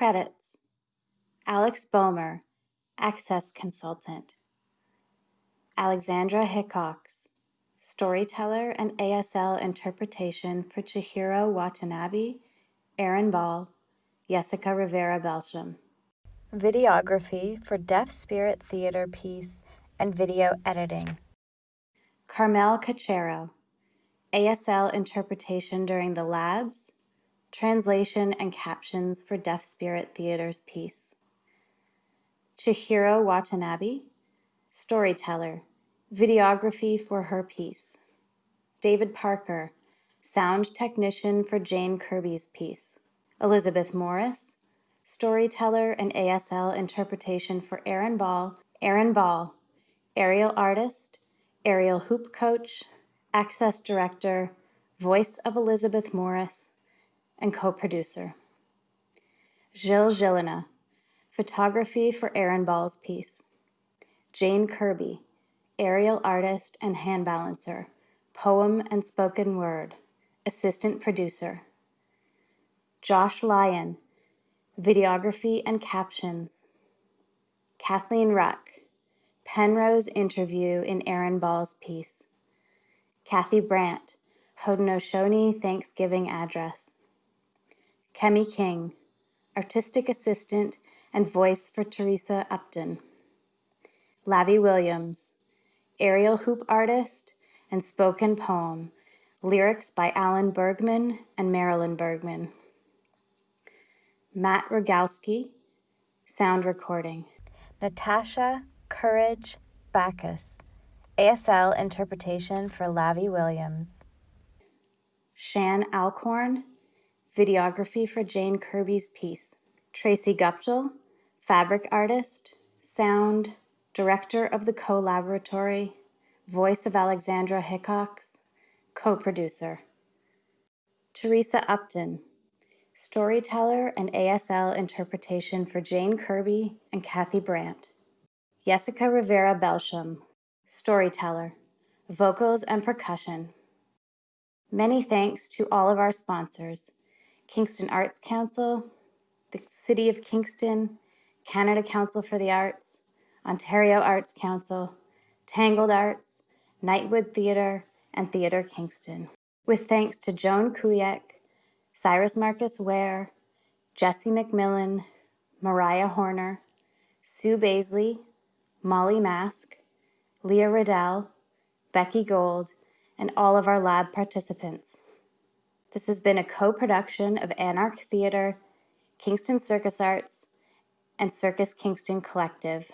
Credits Alex Bulmer, Access Consultant. Alexandra Hickox, Storyteller and ASL Interpretation for Chihiro Watanabe, Erin Ball, Jessica Rivera Belsham. Videography for Deaf Spirit Theater piece and video editing. Carmel Cachero, ASL interpretation during the labs, translation and captions for Deaf Spirit Theater's piece. Chihiro Watanabe, storyteller, videography for her piece. David Parker, sound technician for Jane Kirby's piece. Elizabeth Morris, storyteller and ASL interpretation for Erin Ball, Erin Ball, aerial artist, aerial hoop coach, access director, voice of Elizabeth Morris, and co-producer. Gilles Gillina, photography for Erin Ball's piece. Jane Kirby, aerial artist and hand balancer, poem and spoken word, assistant producer. Josh Lyon, videography and captions. Kathleen Ruck, Penrose interview in Erin Ball's piece. Kathy Brant, Haudenosaunee Thanksgiving address. Kemi King, artistic assistant and voice for Teresa Upton. Lavi Williams, aerial hoop artist and spoken poem, lyrics by Alan Bergman and Marilyn Bergman. Matt Rogalski, sound recording. Natasha Courage Bacchus, ASL interpretation for Lavi Williams. Shan Alcorn, videography for Jane Kirby's piece. Tracy Guptill, fabric artist, sound, director of the co-laboratory, voice of Alexandra Hickox, co-producer. Teresa Upton, storyteller and ASL interpretation for Jane Kirby and Kathy Brant. Jessica Rivera Belsham, storyteller, vocals and percussion. Many thanks to all of our sponsors, Kingston Arts Council, the City of Kingston, Canada Council for the Arts, Ontario Arts Council, Tangled Arts, Nightwood Theatre, and Theatre Kingston. With thanks to Joan Kuyek, Cyrus Marcus Ware, Jesse McMillan, Mariah Horner, Sue Baisley, Molly Mask, Leah Riddell, Becky Gold, and all of our lab participants. This has been a co-production of Anarch Theatre, Kingston Circus Arts, and Circus Kingston Collective.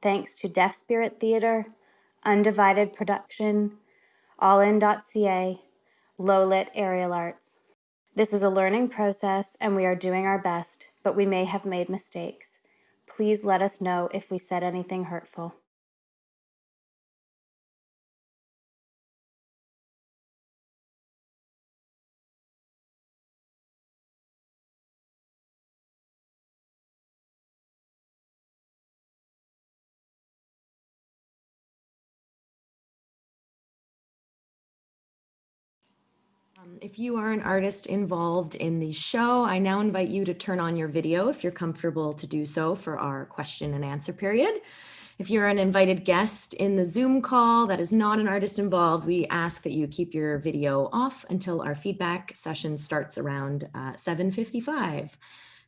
Thanks to Deaf Spirit Theatre, Undivided Production, allin.ca, Lowlit Aerial Arts. This is a learning process and we are doing our best, but we may have made mistakes. Please let us know if we said anything hurtful. If you are an artist involved in the show, I now invite you to turn on your video if you're comfortable to do so for our question and answer period. If you're an invited guest in the Zoom call that is not an artist involved, we ask that you keep your video off until our feedback session starts around uh, 7.55.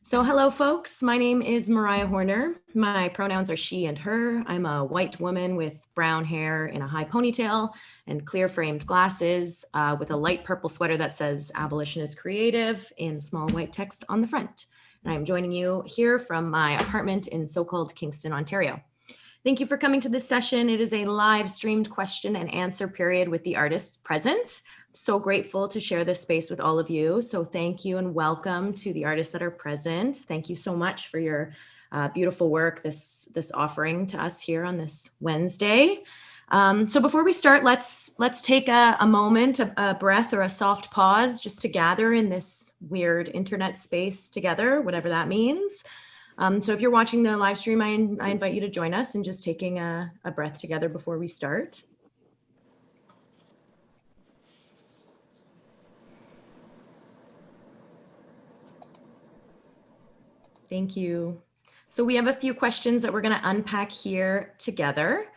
So hello folks, my name is Mariah Horner. My pronouns are she and her. I'm a white woman with brown hair in a high ponytail and clear framed glasses uh, with a light purple sweater that says abolition is creative in small white text on the front. And I'm joining you here from my apartment in so-called Kingston, Ontario. Thank you for coming to this session. It is a live streamed question and answer period with the artists present. So grateful to share this space with all of you. So thank you and welcome to the artists that are present. Thank you so much for your uh, beautiful work, this, this offering to us here on this Wednesday. Um, so before we start, let's let's take a, a moment, a, a, breath or a soft pause just to gather in this weird internet space together, whatever that means. Um, so if you're watching the live stream, I, I invite you to join us in just taking a, a breath together before we start. Thank you. So we have a few questions that we're going to unpack here together.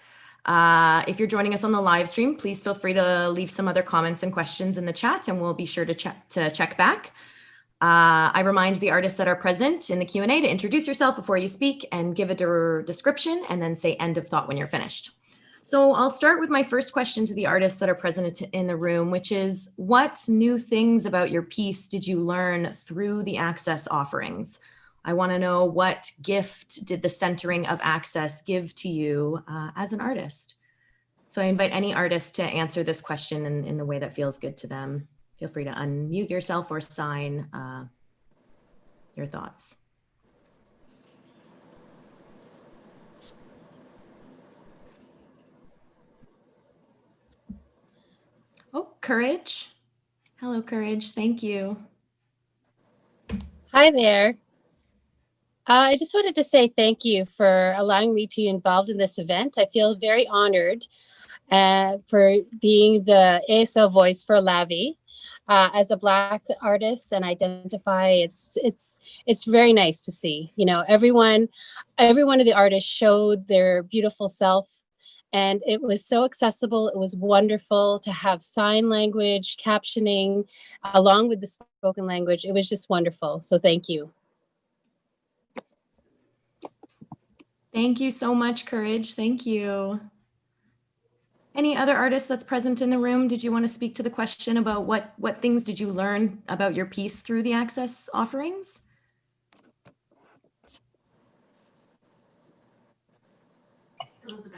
Uh, if you're joining us on the live stream, please feel free to leave some other comments and questions in the chat and we'll be sure to check to check back. Uh, I remind the artists that are present in the Q&A to introduce yourself before you speak and give a de description and then say end of thought when you're finished. So I'll start with my first question to the artists that are present in the room, which is what new things about your piece did you learn through the access offerings? I want to know what gift did the centering of access give to you uh, as an artist? So I invite any artist to answer this question in, in the way that feels good to them. Feel free to unmute yourself or sign uh, your thoughts. Oh, Courage. Hello, Courage. Thank you. Hi there. Uh, I just wanted to say thank you for allowing me to be involved in this event. I feel very honored uh, for being the ASL voice for Lavi. Uh, as a black artist and identify it's it's it's very nice to see you know everyone every one of the artists showed their beautiful self and it was so accessible it was wonderful to have sign language captioning along with the spoken language it was just wonderful so thank you Thank you so much, Courage. Thank you. Any other artists that's present in the room? Did you want to speak to the question about what, what things did you learn about your piece through the access offerings?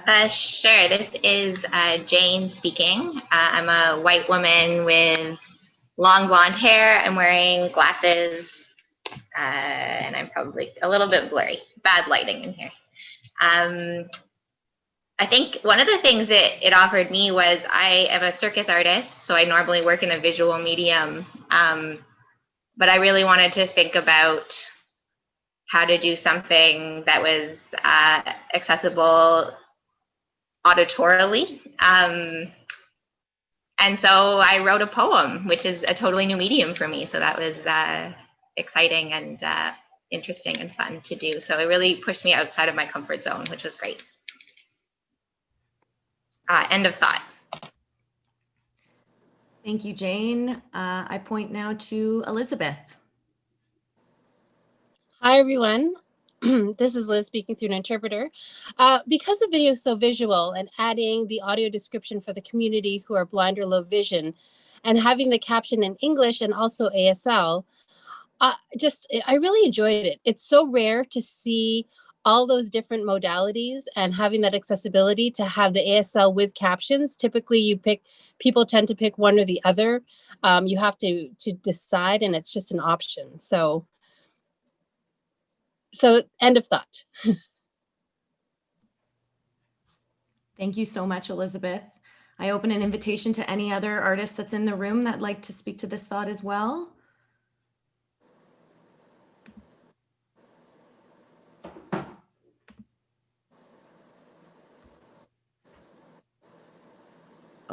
Uh, sure. This is uh, Jane speaking. Uh, I'm a white woman with long blonde hair. I'm wearing glasses, uh, and I'm probably a little bit blurry. Bad lighting in here. Um, I think one of the things it, it offered me was I am a circus artist, so I normally work in a visual medium. Um, but I really wanted to think about how to do something that was uh, accessible auditorily. Um, and so I wrote a poem, which is a totally new medium for me. So that was uh, exciting and uh, interesting and fun to do. So it really pushed me outside of my comfort zone, which was great. Uh, end of thought. Thank you, Jane. Uh, I point now to Elizabeth. Hi, everyone. this is Liz speaking through an interpreter. Uh, because the video is so visual and adding the audio description for the community who are blind or low vision and having the caption in English and also ASL, uh, just I really enjoyed it. It's so rare to see all those different modalities and having that accessibility to have the ASL with captions. Typically you pick, people tend to pick one or the other. Um, you have to, to decide and it's just an option. So, so end of thought. Thank you so much, Elizabeth. I open an invitation to any other artist that's in the room that'd like to speak to this thought as well.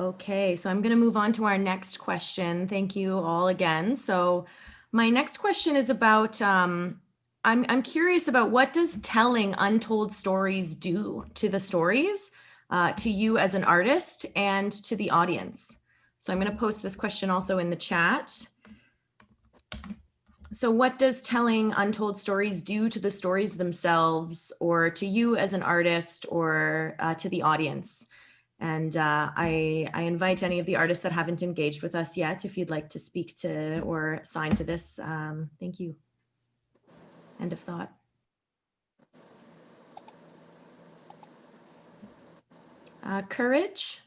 Okay, so I'm going to move on to our next question. Thank you all again. So my next question is about, um, I'm, I'm curious about what does telling untold stories do to the stories, uh, to you as an artist and to the audience? So I'm going to post this question also in the chat. So what does telling untold stories do to the stories themselves or to you as an artist or uh, to the audience? And uh, I, I invite any of the artists that haven't engaged with us yet, if you'd like to speak to or sign to this, um, thank you. End of thought. Uh, courage.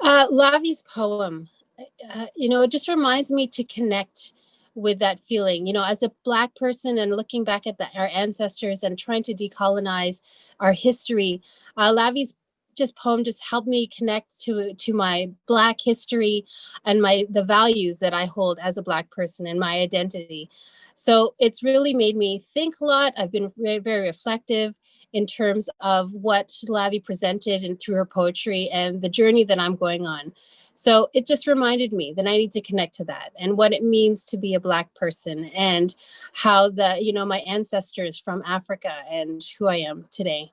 Uh, Lavi's poem, uh, you know, it just reminds me to connect with that feeling you know as a black person and looking back at the, our ancestors and trying to decolonize our history uh, lavi's just poem just helped me connect to to my black history and my the values that I hold as a black person and my identity. So it's really made me think a lot. I've been very, very reflective in terms of what Lavi presented and through her poetry and the journey that I'm going on. So it just reminded me that I need to connect to that and what it means to be a black person and how the, you know, my ancestors from Africa and who I am today.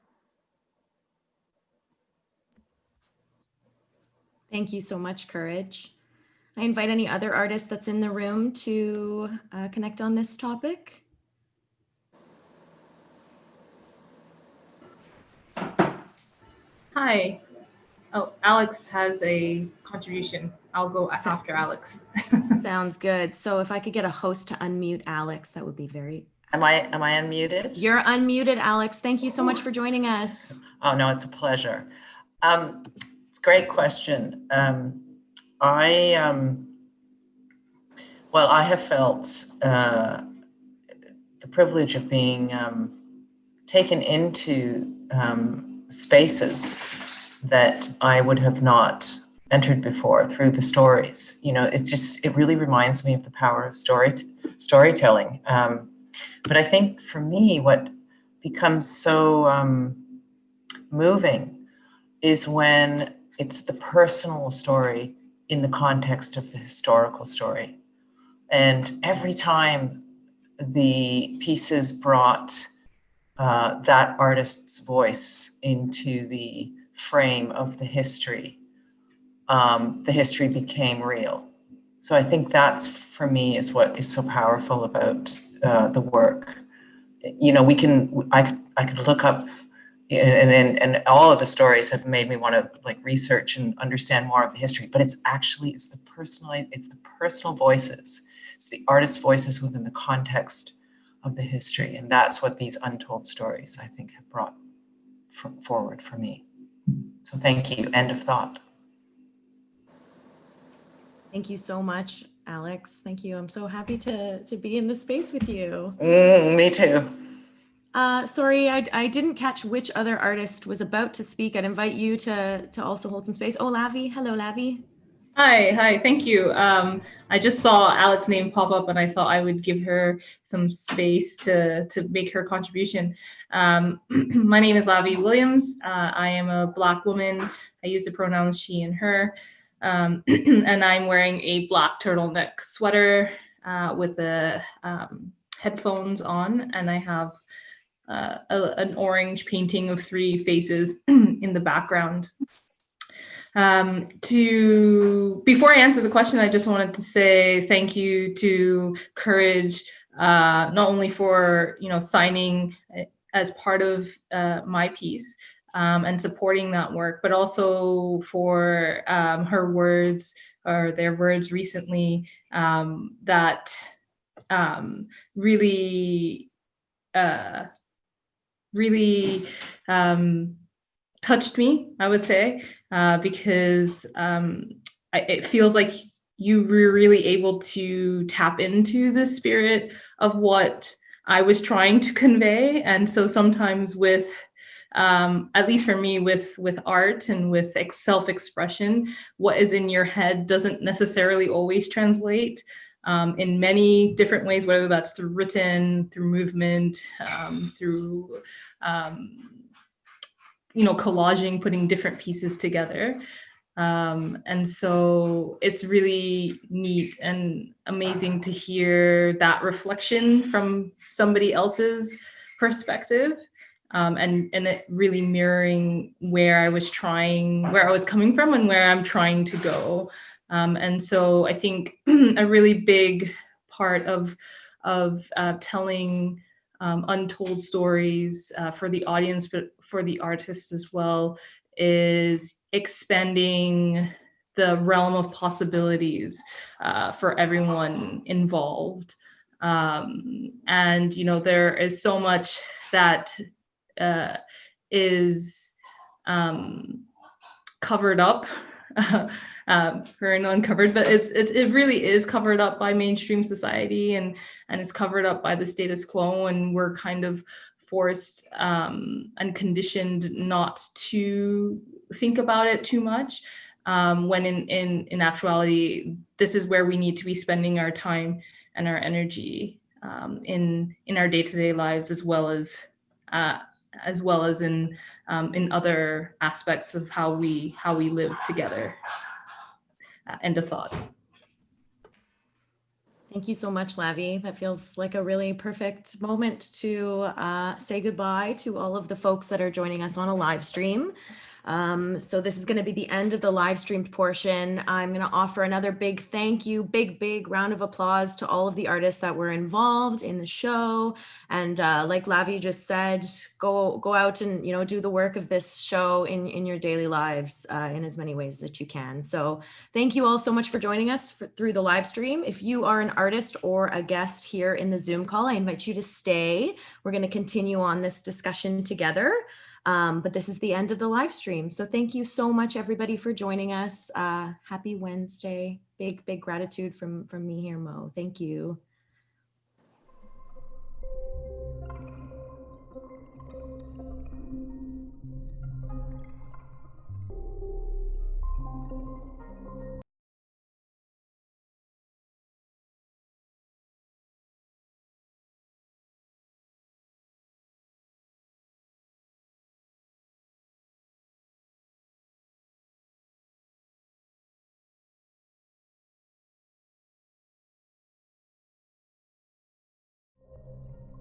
Thank you so much, Courage. I invite any other artist that's in the room to uh, connect on this topic. Hi. Oh, Alex has a contribution. I'll go after Alex. Sounds good. So if I could get a host to unmute Alex, that would be very. Am I am I unmuted? You're unmuted, Alex. Thank you so much for joining us. Oh no, it's a pleasure. Um, it's a great question. Um, I um, well, I have felt uh, the privilege of being um, taken into um, spaces that I would have not entered before through the stories. You know, it just it really reminds me of the power of story storytelling. Um, but I think for me, what becomes so um, moving is when it's the personal story in the context of the historical story. And every time the pieces brought uh, that artist's voice into the frame of the history, um, the history became real. So I think that's for me is what is so powerful about uh, the work. You know, we can, I I could look up and, and, and all of the stories have made me want to like research and understand more of the history, but it's actually, it's the personal, it's the personal voices. It's the artist's voices within the context of the history. And that's what these untold stories, I think, have brought forward for me. So thank you. End of thought. Thank you so much, Alex. Thank you. I'm so happy to, to be in this space with you. Mm, me too. Uh, sorry, I, I didn't catch which other artist was about to speak. I'd invite you to, to also hold some space. Oh, Lavi. Hello, Lavi. Hi, hi, thank you. Um, I just saw Alex's name pop up and I thought I would give her some space to, to make her contribution. Um, my name is Lavi Williams. Uh, I am a Black woman. I use the pronouns she and her. Um, and I'm wearing a black turtleneck sweater uh, with the um, headphones on and I have uh, a, an orange painting of three faces in the background. Um, to before I answer the question, I just wanted to say thank you to Courage, uh, not only for you know signing uh, as part of uh, my piece um, and supporting that work, but also for um, her words or their words recently um, that um, really, uh, really um, touched me, I would say, uh, because um, I, it feels like you were really able to tap into the spirit of what I was trying to convey. And so sometimes with, um, at least for me, with, with art and with self-expression, what is in your head doesn't necessarily always translate. Um, in many different ways, whether that's through written, through movement, um, through um, you know, collaging, putting different pieces together. Um, and so it's really neat and amazing to hear that reflection from somebody else's perspective. Um, and, and it really mirroring where I was trying, where I was coming from and where I'm trying to go. Um, and so I think a really big part of, of uh, telling um, untold stories uh, for the audience, but for the artists as well, is expanding the realm of possibilities uh, for everyone involved. Um, and, you know, there is so much that uh, is um, covered up um, and uncovered, but it's, it, it really is covered up by mainstream society and, and it's covered up by the status quo and we're kind of forced um, and conditioned not to think about it too much. Um, when in, in, in actuality, this is where we need to be spending our time and our energy um, in, in our day-to-day lives, as well as, uh, as well as in, um, in other aspects of how we, how we live together. Uh, end of thought. Thank you so much, Lavi. That feels like a really perfect moment to uh, say goodbye to all of the folks that are joining us on a live stream. Um, so this is going to be the end of the live streamed portion. I'm going to offer another big thank you, big, big round of applause to all of the artists that were involved in the show. And uh, like Lavi just said, go go out and you know do the work of this show in, in your daily lives uh, in as many ways that you can. So thank you all so much for joining us for, through the live stream. If you are an artist or a guest here in the Zoom call, I invite you to stay. We're going to continue on this discussion together. Um, but this is the end of the live stream. So thank you so much, everybody, for joining us. Uh, happy Wednesday. Big, big gratitude from, from me here, Mo. Thank you.